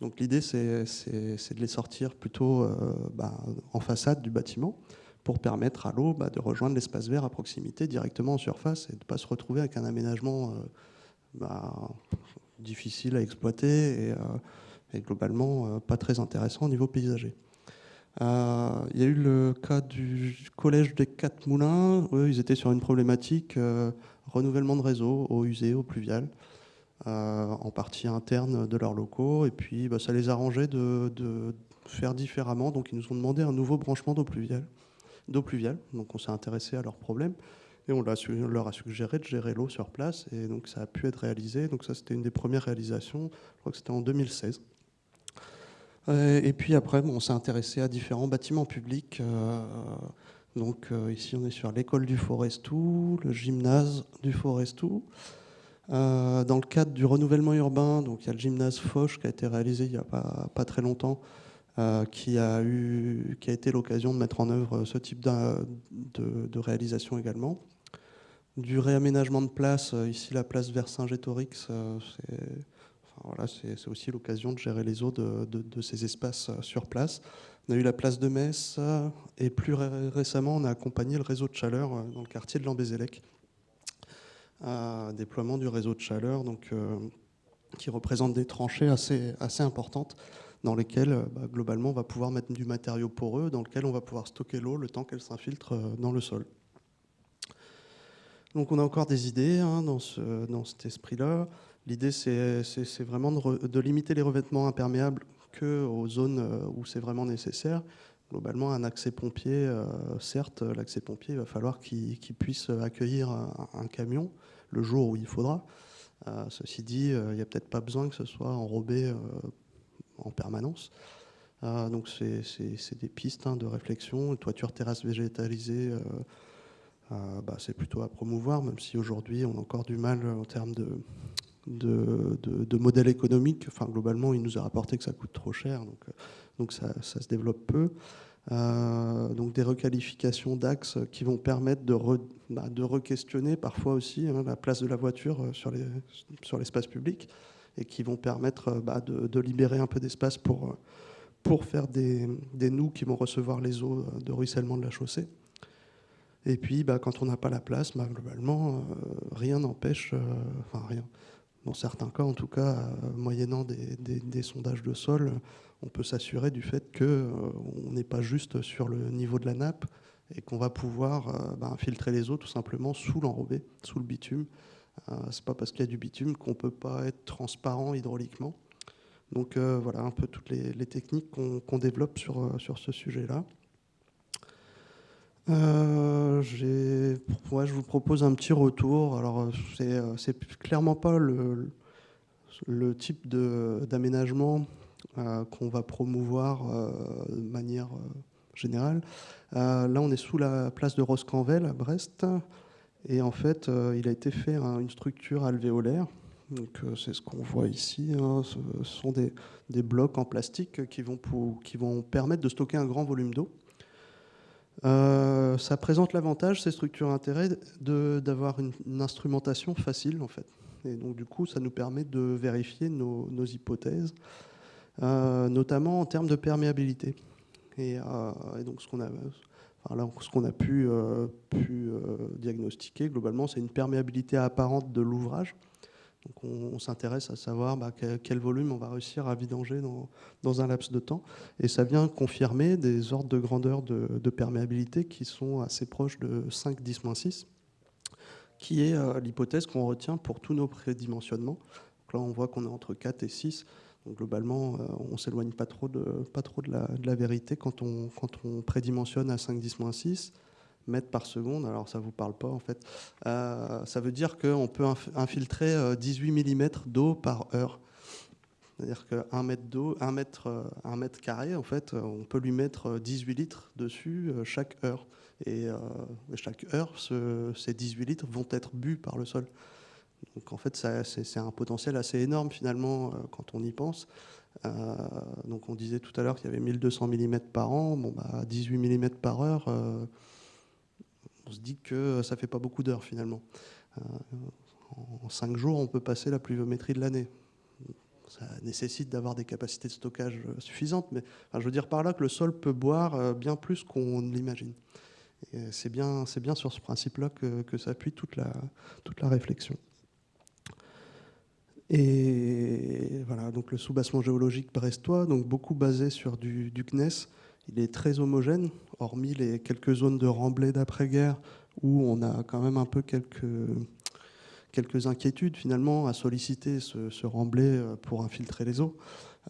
Donc l'idée, c'est de les sortir plutôt euh, bah, en façade du bâtiment pour permettre à l'eau bah, de rejoindre l'espace vert à proximité directement en surface et de ne pas se retrouver avec un aménagement euh, bah, difficile à exploiter et, euh, globalement pas très intéressant au niveau paysager. Il y a eu le cas du collège des Quatre Moulins. Eux, ils étaient sur une problématique renouvellement de réseau, eau usée, eau pluviale. Euh, en partie interne de leurs locaux. Et puis, bah, ça les arrangeait de, de, faire différemment. Donc, ils nous ont demandé un nouveau branchement d'eau pluviale. D'eau pluviale. Donc, on s'est intéressé à leurs problèmes. Et on, leur a suggéré de gérer l'eau sur place. Et donc, ça a pu être réalisé. Donc, ça, c'était une des premières réalisations. Je crois que c'était en 2016. Euh, et puis après, on s'est intéressé à différents bâtiments publics. Euh, donc ici, on est sur l'école du Forestou, le gymnase du Forestou, dans le cadre du renouvellement urbain, donc il y a le gymnase Foch qui a été réalisé il n'y a pas, très longtemps, qui, a eu, qui a été l'occasion de mettre en œuvre ce type de, réalisation également. Du réaménagement de place, ici la place Vercingétorix, c'est voilà, c'est aussi l'occasion de gérer les eaux de, ces espaces euh, sur place. On a eu la place de Metz euh, et plus récemment, on a accompagné le réseau de chaleur euh, dans le quartier de Lambézélec. déploiement du réseau de chaleur donc, qui représente des tranchées assez importantes dans lesquelles bah, globalement on va pouvoir mettre du matériau poreux dans lequel on va pouvoir stocker l'eau le temps qu'elle s'infiltre dans le sol. Donc on a encore des idées hein, dans, ce, dans cet esprit-là. L'idée, c'est vraiment de, limiter les revêtements imperméables que aux zones euh, où c'est vraiment nécessaire. Globalement, un accès pompier, euh, certes, l'accès pompier, il va falloir qu'il puisse accueillir un, camion le jour où il faudra. Euh, ceci dit, il n'y a peut-être pas besoin que ce soit enrobé en permanence. donc, c'est des pistes hein, de réflexion. Toiture terrasse végétalisée, bah, c'est plutôt à promouvoir, même si aujourd'hui, on a encore du mal en termes de, modèle économique. Enfin, globalement, il nous a rapporté que ça coûte trop cher, donc, euh, ça, se développe peu. Euh, donc des requalifications d'axes qui vont permettre de, bah, re-questionner parfois aussi hein, la place de la voiture euh, sur l'espace public et qui vont permettre bah, de, libérer un peu d'espace pour, pour faire des, des, nœuds qui vont recevoir les eaux de ruissellement de la chaussée. Et puis, bah, quand on n'a pas la place, globalement, rien n'empêche, enfin rien, dans certains cas, en tout cas, euh, moyennant des, sondages de sol, on peut s'assurer du fait qu'on euh, n'est pas juste sur le niveau de la nappe et qu'on va pouvoir euh, ben, filtrer les eaux tout simplement sous l'enrobé, sous le bitume. C'est pas parce qu'il y a du bitume qu'on peut pas être transparent hydrauliquement. Donc voilà un peu toutes les, techniques qu'on développe sur, sur ce sujet-là. Euh, je vous propose un petit retour. Alors, c'est, euh, clairement pas le, le type d'aménagement euh, qu'on va promouvoir de manière générale. là, on est sous la place de Roscanvel à Brest. Et en fait, il a été fait une structure alvéolaire. Donc, c'est ce qu'on voit ici. Hein. Ce sont des, blocs en plastique qui vont, permettre de stocker un grand volume d'eau. Euh, ça présente l'avantage, ces structures intérêt, d'avoir une, instrumentation facile en fait. Et donc du coup, ça nous permet de vérifier nos, hypothèses, euh, notamment en termes de perméabilité. Et, euh, donc ce qu'on a, ce qu'on a pu, pu diagnostiquer globalement, c'est une perméabilité apparente de l'ouvrage. Donc on, s'intéresse à savoir bah, quel, volume on va réussir à vidanger dans, un laps de temps. Et ça vient confirmer des ordres de grandeur de, perméabilité qui sont assez proches de 5 10-6, qui est euh, l'hypothèse qu'on retient pour tous nos prédimensionnements. Donc là, on voit qu'on est entre 4 et 6. Donc globalement, euh, on ne s'éloigne pas trop, de, la, vérité quand on, prédimensionne à 5 10-6 mètres par seconde. Alors ça ne vous parle pas en fait. Euh, ça veut dire qu'on peut infiltrer 18 euh, mm d'eau par heure. C'est-à-dire qu'un mètre d'eau, un mètre carré, en fait, on peut lui mettre 18 litres dessus chaque heure. Et chaque heure, ces 18 litres vont être bu par le sol. Donc en fait, c'est un potentiel assez énorme finalement quand on y pense. donc on disait tout à l'heure qu'il y avait 1200 mm par an. Bon, bah, 18 mm par heure, on se dit que ça fait pas beaucoup d'heures finalement. Euh, en cinq jours, on peut passer la pluviométrie de l'année. Ça nécessite d'avoir des capacités de stockage suffisantes, mais je veux dire par là que le sol peut boire euh, bien plus qu'on l'imagine. C'est bien, bien sur ce principe-là que, que s'appuie toute la, toute la réflexion. Et voilà, donc le soubassement géologique brestois, donc beaucoup basé sur du, du CNES, il est très homogène, hormis les quelques zones de remblai d'après-guerre où on a quand même un peu quelques, quelques inquiétudes finalement à solliciter ce, remblai euh, pour infiltrer les eaux.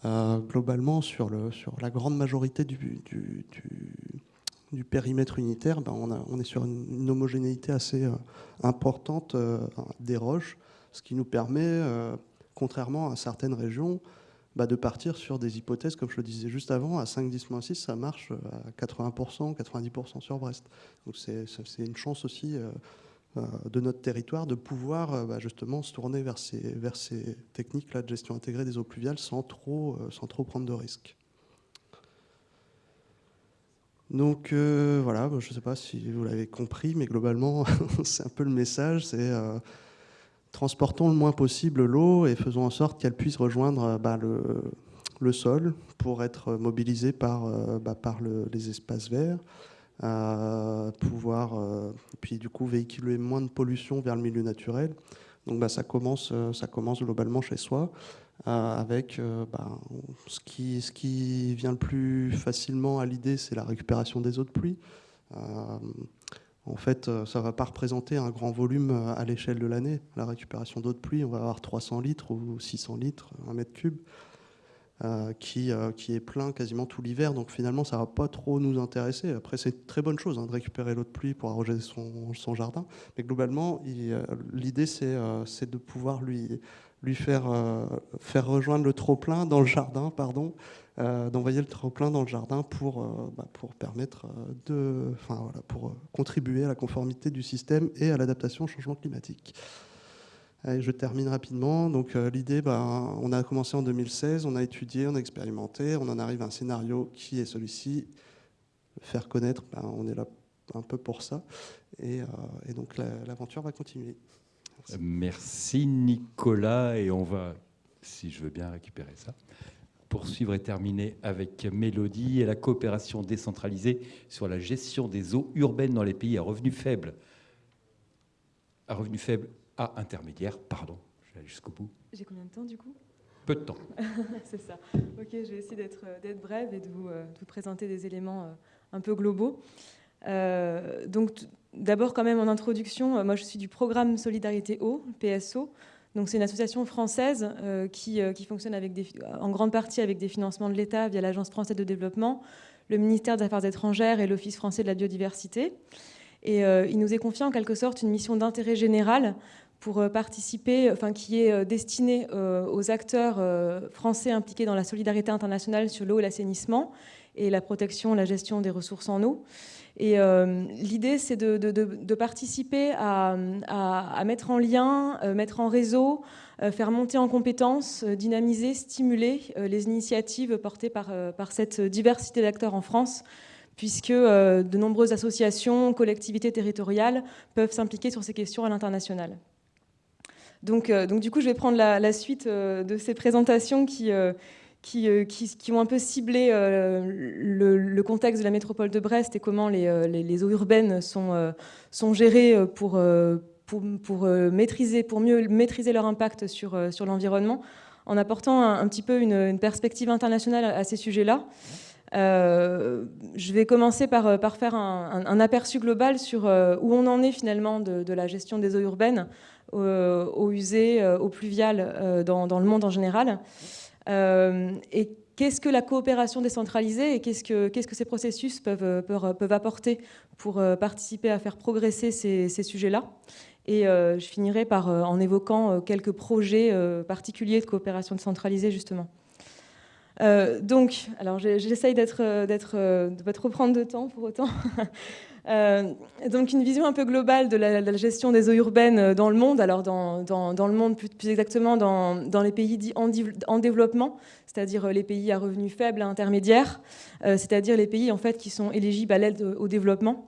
Euh, globalement, sur, le, sur la grande majorité du, du, périmètre unitaire, ben, on, est sur une, homogénéité assez euh, importante des roches, ce qui nous permet, contrairement à certaines régions, bah, de partir sur des hypothèses, comme je le disais juste avant, à 5, 10, 6, ça marche à 80%, 90% sur Brest. Donc c'est une chance aussi euh, de notre territoire de pouvoir bah, justement se tourner vers ces, techniques-là de gestion intégrée des eaux pluviales sans trop, sans trop prendre de risques. Donc voilà, je ne sais pas si vous l'avez compris, mais globalement, c'est un peu le message, c'est transportons le moins possible l'eau et faisons en sorte qu'elle puisse rejoindre bah, le, sol pour être mobilisé par, euh, bah, par les espaces verts, pouvoir euh, puis du coup véhiculer moins de pollution vers le milieu naturel. Donc bah, ça, commence, euh, ça commence globalement chez soi. avec ce, qui, ce qui vient le plus facilement à l'idée, c'est la récupération des eaux de pluie. En fait, ça ne va pas représenter un grand volume à l'échelle de l'année. La récupération d'eau de pluie, on va avoir 300 litres ou 600 litres, un mètre cube. Euh, qui, euh, qui est plein quasiment tout l'hiver. Donc finalement, ça ne va pas trop nous intéresser. Après, c'est une très bonne chose hein, de récupérer l'eau de pluie pour arroser son, jardin. Mais globalement, euh, l'idée, c'est de pouvoir lui, lui faire, faire rejoindre le trop-plein dans le jardin, pardon, d'envoyer le trop-plein dans le jardin pour, bah, pour permettre de, enfin, voilà, pour contribuer à la conformité du système et à l'adaptation au changement climatique je termine rapidement. Donc euh, l'idée, bah, on a commencé en 2016, on a étudié, on a expérimenté, on en arrive à un scénario qui est celui-ci. Faire connaître, bah, on est là un peu pour ça. Et, euh, donc l'aventure va continuer. Merci. Nicolas. Et on va, si je veux bien récupérer ça, poursuivre et terminer avec Mélodie et la coopération décentralisée sur la gestion des eaux urbaines dans les pays à revenus faibles. À revenus faibles intermédiaire, pardon, je vais aller jusqu'au bout. J'ai combien de temps du coup? Peu de temps. C'est ça. Ok, je vais essayer d'être euh, brève et de vous, euh, de vous, présenter des éléments euh, un peu globaux. donc d'abord quand même en introduction, moi je suis du programme Solidarité Eau, PSO. Donc c'est une association française qui, qui, fonctionne en grande partie avec des financements de l'État via l'Agence française de développement, le ministère des Affaires étrangères et l'Office français de la biodiversité. Et il nous est confié en quelque sorte une mission d'intérêt général pour euh, participer, enfin, qui est euh, destiné euh, aux acteurs français impliqués dans la solidarité internationale sur l'eau et l'assainissement et la protection, la gestion des ressources en eau. Et l'idée, c'est de, participer à, mettre en lien, mettre en réseau, faire monter en compétences, dynamiser, stimuler les initiatives portées par, cette diversité d'acteurs en France, puisque de nombreuses associations, collectivités territoriales peuvent s'impliquer sur ces questions à l'international. Donc, euh, donc, du coup, je vais prendre la, suite euh, de ces présentations qui, euh, qui, qui, ont un peu ciblé le, contexte de la métropole de Brest et comment les, les, eaux urbaines sont, sont gérées pour, pour, pour, maîtriser, pour mieux maîtriser leur impact sur, sur l'environnement, en apportant un, petit peu une, perspective internationale à ces sujets-là. je vais commencer par, par faire un, aperçu global sur où on en est finalement de, de la gestion des eaux urbaines euh, eaux usées, euh, eaux pluviales euh, dans, dans, le monde en général. Et qu'est-ce que la coopération décentralisée et qu'est-ce que, que ces processus peuvent, peuvent, apporter pour participer à faire progresser ces, ces sujets-là? Et je finirai par, en évoquant quelques projets particuliers de coopération décentralisée, justement. donc, alors j'essaye d'être, d'être, de ne pas trop prendre de temps pour autant. Euh, donc une vision un peu globale de la, gestion des eaux urbaines euh, dans le monde, alors dans, dans, le monde plus, exactement dans, dans, les pays en, en développement, c'est-à-dire euh, les pays à revenus faibles, à intermédiaires, c'est-à-dire les pays en fait qui sont éligibles à l'aide au développement.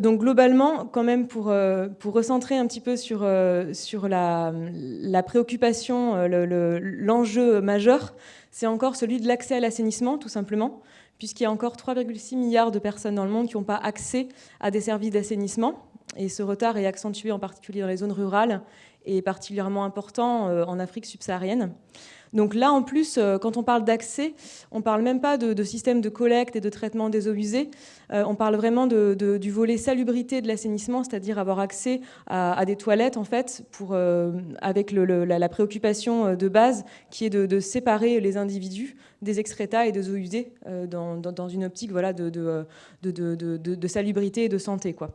Donc globalement, quand même, pour, pour recentrer un petit peu sur, sur la, la préoccupation, l'enjeu majeur, c'est encore celui de l'accès à l'assainissement, tout simplement puisqu'il y a encore 3,6 milliards de personnes dans le monde qui n'ont pas accès à des services d'assainissement. Et ce retard est accentué en particulier dans les zones rurales et particulièrement important euh, en Afrique subsaharienne. Donc là, en plus, euh, quand on parle d'accès, on ne parle même pas de, système de collecte et de traitement des eaux usées. Euh, on parle vraiment du volet salubrité de l'assainissement, c'est-à-dire avoir accès à, des toilettes, en fait, pour, avec la, préoccupation de base qui est de, séparer les individus des excrétas et des eaux usées dans, une optique voilà, de, de, salubrité et de santé. Quoi.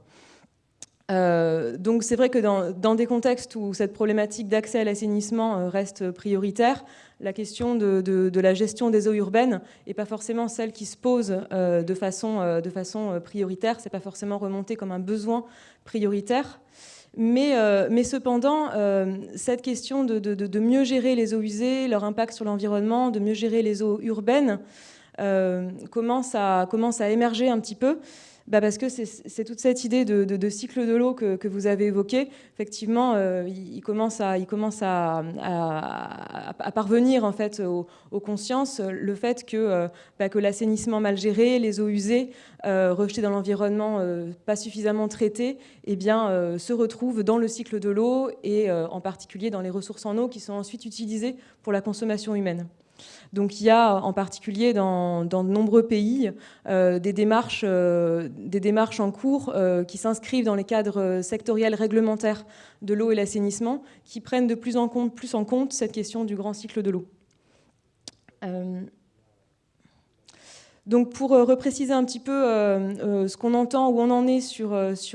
Euh, donc c'est vrai que dans, des contextes où cette problématique d'accès à l'assainissement euh, reste prioritaire, la question de, la gestion des eaux urbaines n'est pas forcément celle qui se pose euh, de façon, prioritaire, c'est pas forcément remonté comme un besoin prioritaire. Mais, cependant, cette question de, mieux gérer les eaux usées, leur impact sur l'environnement, de mieux gérer les eaux urbaines, commence à émerger un petit peu. Bah Parce que c'est toute cette idée de, cycle de l'eau que, vous avez évoqué. Effectivement, euh, il, commence, à, parvenir en fait aux, consciences le fait que, euh, bah, que l'assainissement mal géré, les eaux usées, euh, rejetées dans l'environnement, pas suffisamment traitées, eh bien, se retrouvent dans le cycle de l'eau et en particulier dans les ressources en eau qui sont ensuite utilisées pour la consommation humaine. Donc il y a en particulier dans, de nombreux pays euh, des, démarches, euh, des démarches en cours euh, qui s'inscrivent dans les cadres sectoriels réglementaires de l'eau et l'assainissement qui prennent de plus en, compte, plus en compte cette question du grand cycle de l'eau. Donc pour repréciser un petit peu ce qu'on entend, où on en est sur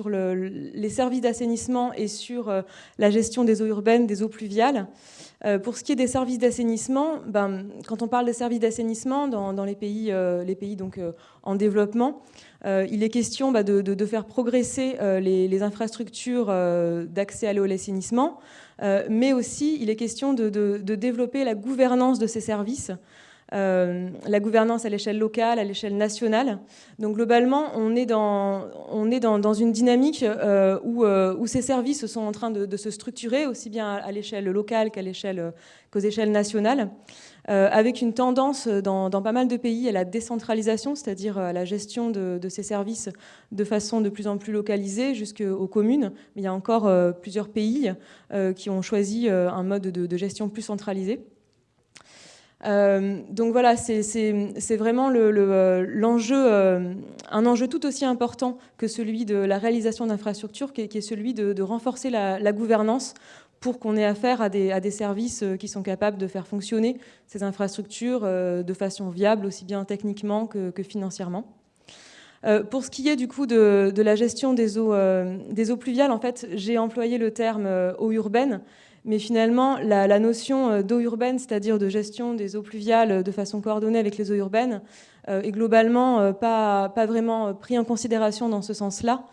les services d'assainissement et sur la gestion des eaux urbaines, des eaux pluviales, euh, pour ce qui est des services d'assainissement, ben, quand on parle des services d'assainissement dans, les pays, euh, les pays donc, euh, en développement, il est question bah, de, faire progresser les, infrastructures d'accès à l'eau et l'assainissement, mais aussi il est question de, développer la gouvernance de ces services euh, la gouvernance à l'échelle locale, à l'échelle nationale. Donc globalement, on est dans, une dynamique euh, où, euh, où, ces services sont en train de, se structurer, aussi bien à, l'échelle locale qu'à l'échelle, qu'aux échelles nationales, avec une tendance dans, pas mal de pays à la décentralisation, c'est-à-dire à la gestion de, ces services de façon de plus en plus localisée jusqu'aux communes. Mais il y a encore plusieurs pays qui ont choisi un mode de gestion plus centralisé. Euh, donc voilà, c'est vraiment euh, euh, un enjeu tout aussi important que celui de la réalisation d'infrastructures, qui, est celui de, renforcer la, gouvernance pour qu'on ait affaire à des, à des, services qui sont capables de faire fonctionner ces infrastructures de façon viable, aussi bien techniquement que, financièrement. pour ce qui est du coup de, la gestion des eaux, des eaux pluviales, en fait, j'ai employé le terme eau urbaine, mais finalement, la, notion euh, d'eau urbaine, c'est-à-dire de gestion des eaux pluviales euh, de façon coordonnée avec les eaux urbaines, euh, est globalement pas, vraiment pris en considération dans ce sens-là.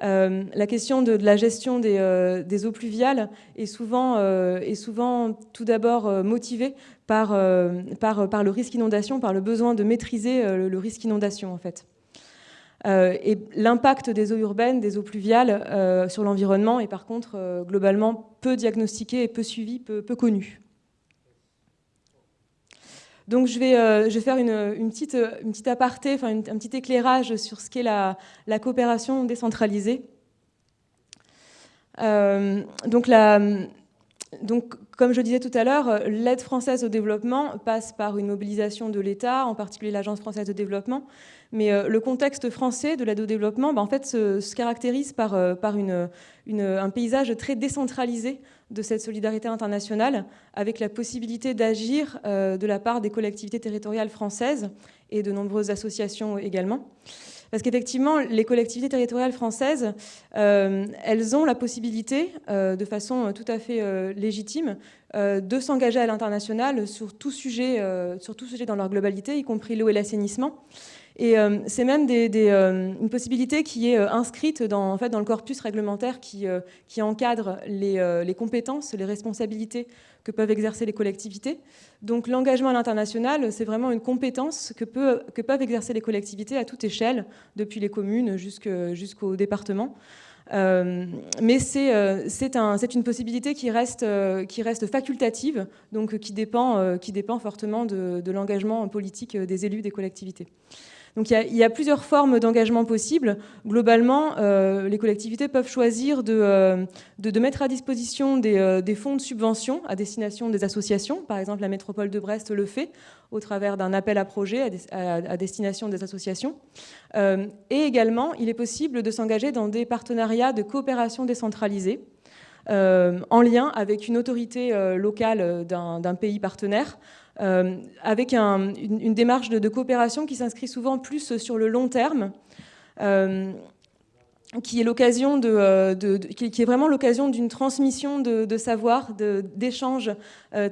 la question de, la gestion des, eaux pluviales est souvent, tout d'abord motivée par, le risque inondation, par le besoin de maîtriser le, le risque inondation en fait. Euh, et l'impact des eaux urbaines, des eaux pluviales euh, sur l'environnement est par contre euh, globalement peu diagnostiqué et peu suivi, peu, connu. Donc je vais, faire une, petite, une petite aparté, un petit éclairage sur ce qu'est la, la, coopération décentralisée. donc la, donc, comme je disais tout à l'heure, l'aide française au développement passe par une mobilisation de l'État, en particulier l'Agence française de développement. Mais euh, le contexte français de l'aide au développement bah, en fait, se, caractérise par, euh, un paysage très décentralisé de cette solidarité internationale, avec la possibilité d'agir euh, de la part des collectivités territoriales françaises et de nombreuses associations également. Parce qu'effectivement, les collectivités territoriales françaises, elles ont la possibilité, de façon tout à fait légitime, de s'engager à l'international sur tout sur tout sujet dans leur globalité, y compris l'eau et l'assainissement. Et c'est même des, une possibilité qui est inscrite dans, le corpus réglementaire qui, encadre les, compétences, les responsabilités que peuvent exercer les collectivités. Donc l'engagement à l'international, c'est vraiment une compétence que, peuvent exercer les collectivités à toute échelle, depuis les communes jusqu'au département. Euh, mais euh, c'est un, une possibilité qui reste, euh, facultative, donc qui dépend, fortement de l'engagement politique des élus des collectivités. Donc il y, a, plusieurs formes d'engagement possibles. Globalement, euh, les collectivités peuvent choisir de, euh, mettre à disposition euh, des, fonds de subvention à destination des associations. Par exemple, la métropole de Brest le fait au travers d'un appel à projet à, destination des associations. et également, il est possible de s'engager dans des partenariats de coopération décentralisée. en lien avec une autorité locale d'un pays partenaire, euh, avec une, démarche de, coopération qui s'inscrit souvent plus sur le long terme. Euh, euh, qui, est vraiment l'occasion d'une transmission de, savoir, d'échanges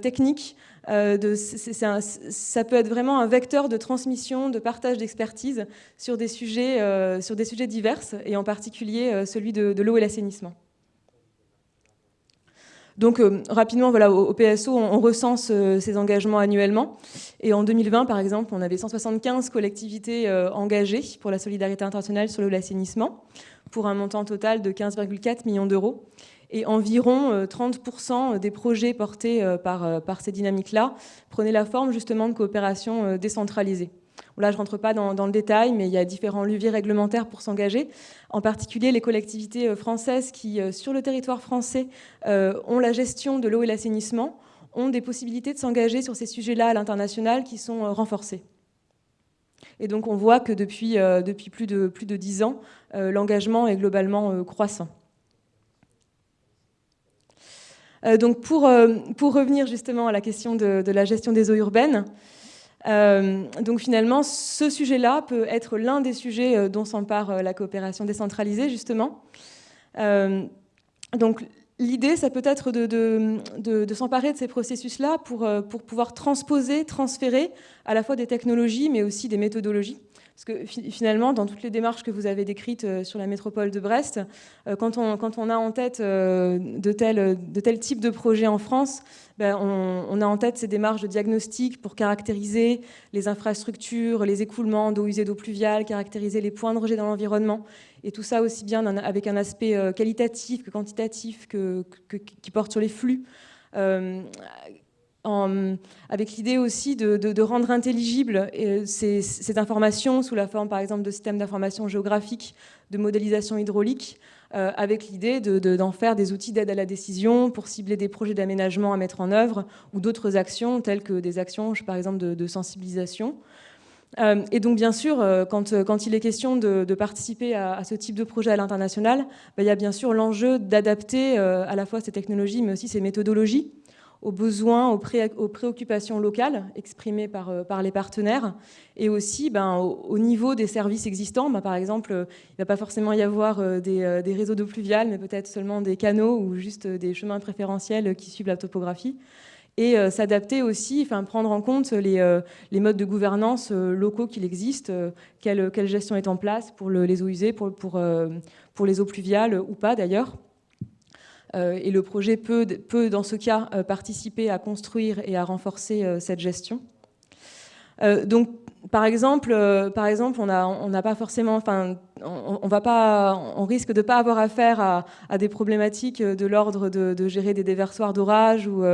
techniques. ça peut être vraiment un vecteur de transmission, de partage d'expertise sur des sujets, sur des sujets divers, et en particulier celui de, l'eau et l'assainissement. Donc rapidement, voilà, au, PSO, on, recense ces engagements annuellement. Et en 2020, par exemple, on avait 175 collectivités engagées pour la solidarité internationale sur l'assainissement, pour un montant total de 15,4 millions d'euros. Et environ 30% des projets portés par, par ces dynamiques-là prenaient la forme justement de coopération décentralisée. Là, je ne rentre pas dans, le détail, mais il y a différents leviers réglementaires pour s'engager. En particulier, les collectivités euh, françaises qui, euh, sur le territoire français, euh, ont la gestion de l'eau et l'assainissement, ont des possibilités de s'engager sur ces sujets-là à l'international qui sont renforcées. Et donc, on voit que depuis, depuis plus, de, plus de 10 ans, l'engagement est globalement croissant. donc, pour, pour revenir justement à la question de la gestion des eaux urbaines, euh, donc finalement, ce sujet-là peut être l'un des sujets euh, dont s'empare euh, la coopération décentralisée, justement. donc l'idée, ça peut être de, de, s'emparer de ces processus-là pour, pour pouvoir transposer, transférer à la fois des technologies, mais aussi des méthodologies. Parce que finalement, dans toutes les démarches que vous avez décrites sur la métropole de Brest, quand on, quand on a en tête de tels de tel types de projets en France, ben, on, a en tête ces démarches de diagnostic pour caractériser les infrastructures, les écoulements d'eau usée, d'eau pluviale, caractériser les points de rejet dans l'environnement. Et tout ça aussi bien avec un aspect euh, qualitatif que quantitatif qui porte sur les flux. Euh, avec l'idée aussi de, rendre intelligible euh, cette information sous la forme, par exemple, de systèmes d'information géographique, de modélisation hydraulique, euh, avec l'idée d'en faire des outils d'aide à la décision pour cibler des projets d'aménagement à mettre en œuvre ou d'autres actions telles que des actions, par exemple, de, sensibilisation. Euh, et donc, bien sûr, quand, quand, il est question de, participer à, ce type de projet à l'international, bah, il y a bien sûr l'enjeu d'adapter à la fois ces technologies, mais aussi ces méthodologies aux besoins, aux, préoccupations locales exprimées par, euh, les partenaires et aussi ben, au, niveau des services existants. Ben, par exemple, il ne va pas forcément y avoir euh, euh, des, réseaux d'eau pluviale, mais peut-être seulement des canaux ou juste des chemins préférentiels qui suivent la topographie. Et s'adapter aussi, prendre en compte les, modes de gouvernance locaux qu'il existe, quelle, gestion est en place pour les eaux usées, pour les eaux pluviales ou pas d'ailleurs. Euh, et le projet peut, peut, dans ce cas, euh, participer à construire et à renforcer euh, cette gestion. donc, par exemple, par exemple, on n'a on pas forcément, enfin, on, va pas, on risque de pas avoir affaire à, des problématiques de l'ordre de, gérer des déversoirs d'orage ou,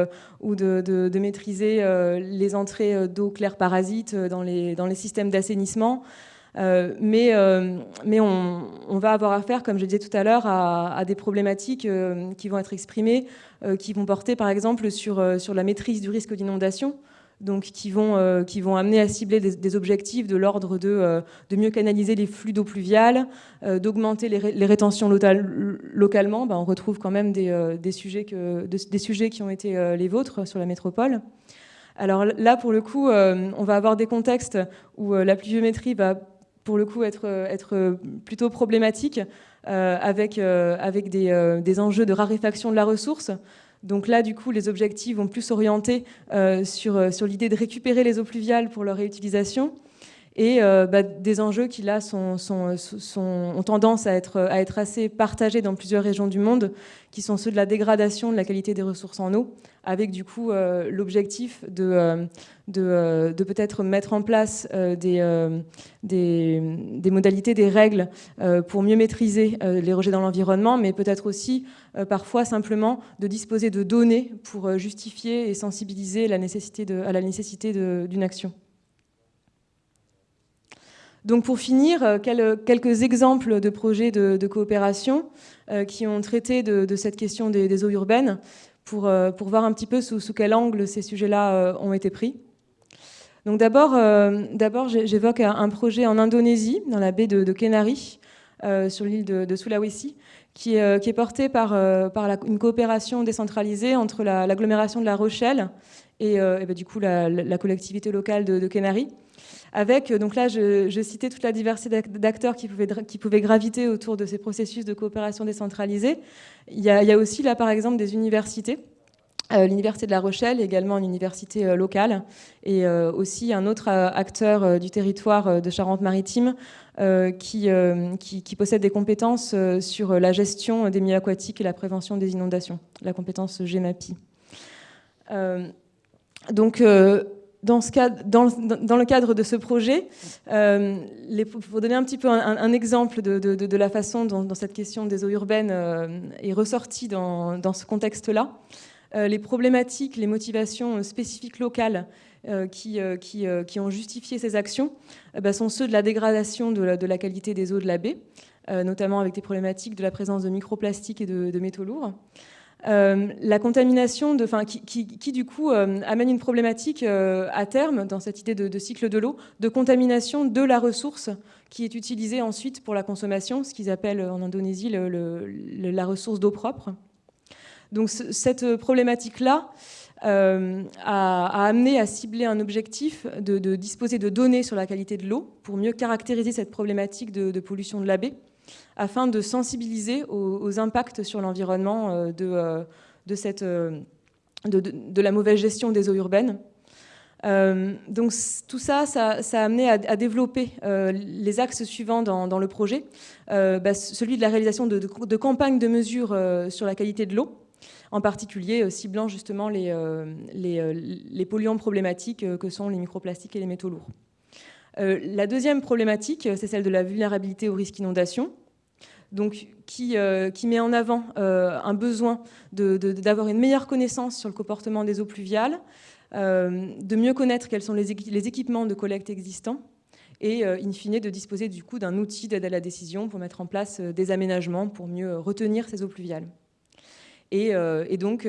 ou de, de, maîtriser les entrées d'eau claire parasite dans les, dans les systèmes d'assainissement. Euh, mais, euh, on, va avoir affaire, comme je disais tout à l'heure, à, des problématiques euh, qui vont être exprimées, qui vont porter par exemple sur, la maîtrise du risque d'inondation, donc qui vont, amener à cibler des, objectifs de l'ordre de, mieux canaliser les flux d'eau pluviale, d'augmenter les, rétentions localement. Ben, on retrouve quand même des, sujets des sujets qui ont été les vôtres sur la métropole. Alors là, pour le coup, on va avoir des contextes où la pluviométrie va pour le coup être, être plutôt problématique euh, avec, euh, avec des, euh, des, enjeux de raréfaction de la ressource. Donc là, du coup, les objectifs vont plus s'orienter sur, sur l'idée de récupérer les eaux pluviales pour leur réutilisation et bah, des enjeux qui là ont tendance à être, assez partagés dans plusieurs régions du monde, qui sont ceux de la dégradation de la qualité des ressources en eau, avec du coup l'objectif de, euh, de, peut-être mettre en place euh, euh, des, modalités, des règles pour mieux maîtriser les rejets dans l'environnement, mais peut-être aussi parfois simplement de disposer de données pour justifier et sensibiliser à la nécessité d'une action. Donc pour finir, quelques exemples de projets de, coopération qui ont traité de, cette question des, eaux urbaines pour, pour, voir un petit peu sous, quel angle ces sujets-là ont été pris. Donc d'abord, euh, j'évoque un projet en Indonésie, dans la baie de, de Kenari, euh, sur l'île de, Sulawesi, qui est, euh, qui est porté par, par une coopération décentralisée entre l'agglomération de La Rochelle et, bah, du coup la, collectivité locale de, Kenari. Avec, donc là, je, citais toute la diversité d'acteurs qui pouvaient, graviter autour de ces processus de coopération décentralisée. Il y a, aussi là, par exemple, des universités l'Université de La Rochelle, également une université locale, et aussi un autre acteur du territoire de Charente-Maritime qui, qui, possède des compétences sur la gestion des milieux aquatiques et la prévention des inondations, la compétence GEMAPI. donc, dans, le cadre de ce projet, euh, pour donner un petit peu un, exemple de, la façon dont, cette question des eaux urbaines euh, est ressortie dans, ce contexte-là, euh, les problématiques, les motivations spécifiques locales qui, qui, ont justifié ces actions bah, sont ceux de la dégradation de la, qualité des eaux de la baie, notamment avec des problématiques de la présence de microplastiques et de métaux lourds. Euh, la contamination, de, qui, du coup euh, amène une problématique euh, à terme dans cette idée de, cycle de l'eau, de contamination de la ressource qui est utilisée ensuite pour la consommation, ce qu'ils appellent en Indonésie la ressource d'eau propre. Donc cette problématique-là a, amené à cibler un objectif de, disposer de données sur la qualité de l'eau pour mieux caractériser cette problématique de, pollution de la baie afin de sensibiliser aux, impacts sur l'environnement euh, de, euh, euh, de, la mauvaise gestion des eaux urbaines. donc tout ça, ça, a amené à, développer les axes suivants dans, le projet. Bah, celui de la réalisation de, campagnes de mesure sur la qualité de l'eau, en particulier ciblant justement les, polluants problématiques que sont les microplastiques et les métaux lourds. la deuxième problématique, c'est celle de la vulnérabilité au risque inondation donc, qui, euh, qui, met en avant euh, un besoin d'avoir une meilleure connaissance sur le comportement des eaux pluviales, euh, de mieux connaître quels sont les, équipements de collecte existants et, in fine, de disposer du coup d'un outil d'aide à la décision pour mettre en place des aménagements pour mieux retenir ces eaux pluviales. Et, donc,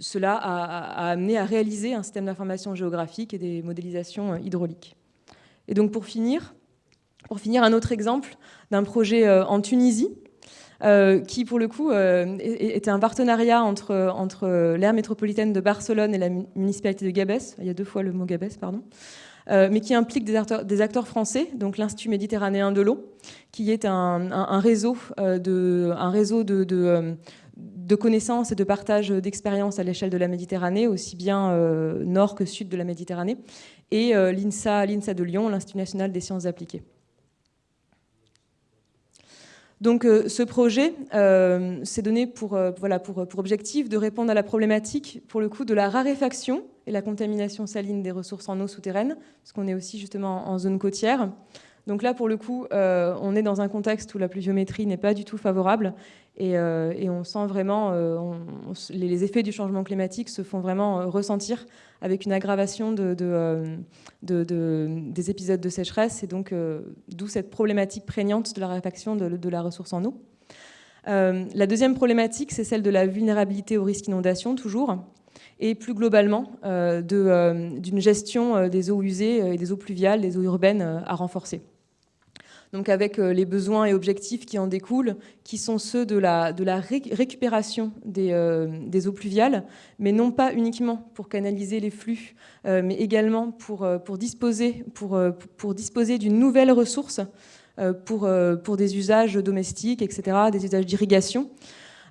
cela a, a, amené à réaliser un système d'information géographique et des modélisations hydrauliques. Et donc, pour finir, pour finir, un autre exemple d'un projet euh, en Tunisie, euh, qui pour le coup euh, était un partenariat entre, entre l'aire métropolitaine de Barcelone et la municipalité de Gabès, il y a deux fois le mot Gabès, pardon, mais qui implique des acteurs, français, donc l'Institut méditerranéen de l'eau, qui est un, réseau, de, de, connaissances et de partage d'expériences à l'échelle de la Méditerranée, aussi bien nord que sud de la Méditerranée, et l'INSA de Lyon, l'Institut national des sciences appliquées. Donc euh, ce projet euh, s'est donné pour, euh, voilà, pour, pour, objectif de répondre à la problématique pour le coup de la raréfaction et la contamination saline des ressources en eau souterraine, parce qu'on est aussi justement en zone côtière. Donc là, pour le coup, on est dans un contexte où la pluviométrie n'est pas du tout favorable euh, et, on sent vraiment, les effets du changement climatique se font vraiment ressentir avec une aggravation de, des épisodes de sécheresse, et donc d'où cette problématique prégnante de la raréfaction de, la ressource en eau. la deuxième problématique, c'est celle de la vulnérabilité au risque d'inondation, toujours, et plus globalement d'une gestion des eaux usées et des eaux pluviales, des eaux urbaines à renforcer donc avec euh, les besoins et objectifs qui en découlent, qui sont ceux de la, récupération des, euh, des, eaux pluviales, mais non pas uniquement pour canaliser les flux, euh, mais également pour, disposer, d'une nouvelle ressource pour, des usages domestiques, etc., des usages d'irrigation.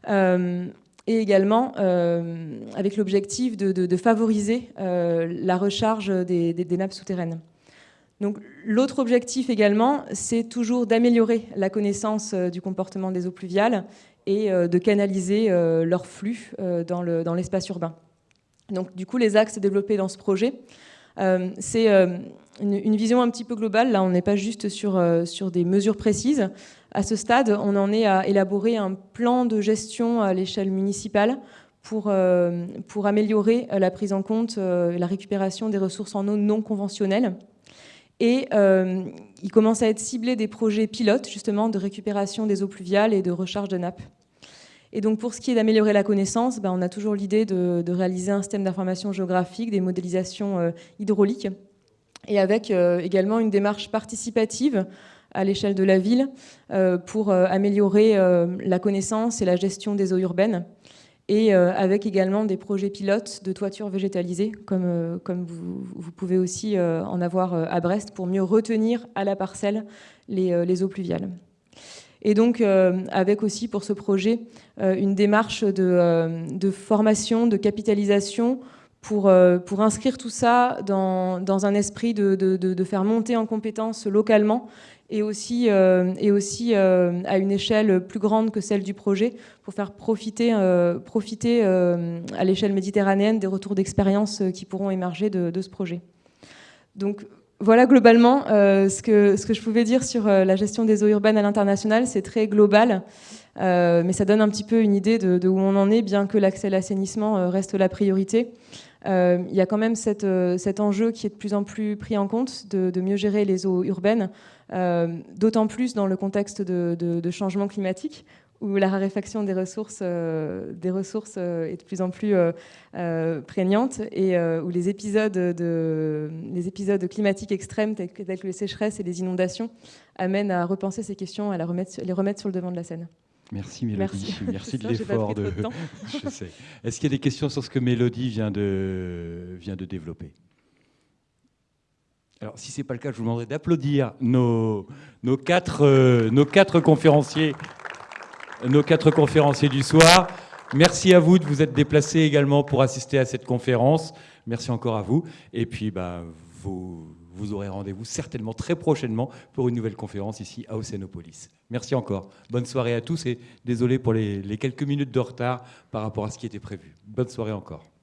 et également avec l'objectif de, favoriser la recharge des nappes souterraines. Donc l'autre objectif également, c'est toujours d'améliorer la connaissance euh, du comportement des eaux pluviales et euh, de canaliser euh, leur flux dans l'espace urbain. Donc du coup, les axes développés dans ce projet, c'est une, vision un petit peu globale. Là, on n'est pas juste sur, des mesures précises. À ce stade, on en est à élaborer un plan de gestion à l'échelle municipale pour, pour améliorer la prise en compte et la récupération des ressources en eau non conventionnelles et euh, il commence à être ciblé des projets pilotes, justement, de récupération des eaux pluviales et de recharge de nappes. Et donc, pour ce qui est d'améliorer la connaissance, ben, on a toujours l'idée de, réaliser un système d'information géographique, des modélisations euh, hydrauliques, et avec euh, également une démarche participative à l'échelle de la ville pour améliorer la connaissance et la gestion des eaux urbaines et euh, avec également des projets pilotes de toitures végétalisées, comme, euh, comme vous, pouvez aussi euh, en avoir à Brest, pour mieux retenir à la parcelle les, eaux pluviales. Et donc, avec aussi pour ce projet une démarche de, formation, de capitalisation pour, pour inscrire tout ça dans, un esprit de, de, faire monter en compétences localement et aussi, euh, euh, à une échelle plus grande que celle du projet pour faire profiter, euh, profiter à l'échelle méditerranéenne des retours d'expérience qui pourront émerger de, ce projet. Donc voilà globalement ce, que, ce que je pouvais dire sur la gestion des eaux urbaines à l'international. C'est très global, mais ça donne un petit peu une idée de, où on en est, bien que l'accès à l'assainissement reste la priorité. Il y a quand même cet enjeu qui est de plus en plus pris en compte de mieux gérer les eaux urbaines. Euh, d'autant plus dans le contexte de, changement climatique où la raréfaction des ressources, euh, des ressources euh, est de plus en plus prégnante et où les épisodes, de, les épisodes climatiques extrêmes tels que, les sécheresses et les inondations amènent à repenser ces questions, à les remettre, les remettre sur le devant de la scène. Merci Mélodie, merci, de l'effort. De... Est-ce qu'il y a des questions sur ce que Mélodie vient de, vient de développer? Alors, si ce n'est pas le cas, je vous demanderai d'applaudir nos, nos, quatre, euh, nos, quatre conférenciers, nos quatre conférenciers du soir. Merci à vous de vous être déplacés également pour assister à cette conférence. Merci encore à vous. Et puis, bah, vous, vous aurez rendez-vous certainement très prochainement pour une nouvelle conférence ici à Océanopolis. Merci encore. Bonne soirée à tous et désolé pour les quelques minutes de retard par rapport à ce qui était prévu. Bonne soirée encore.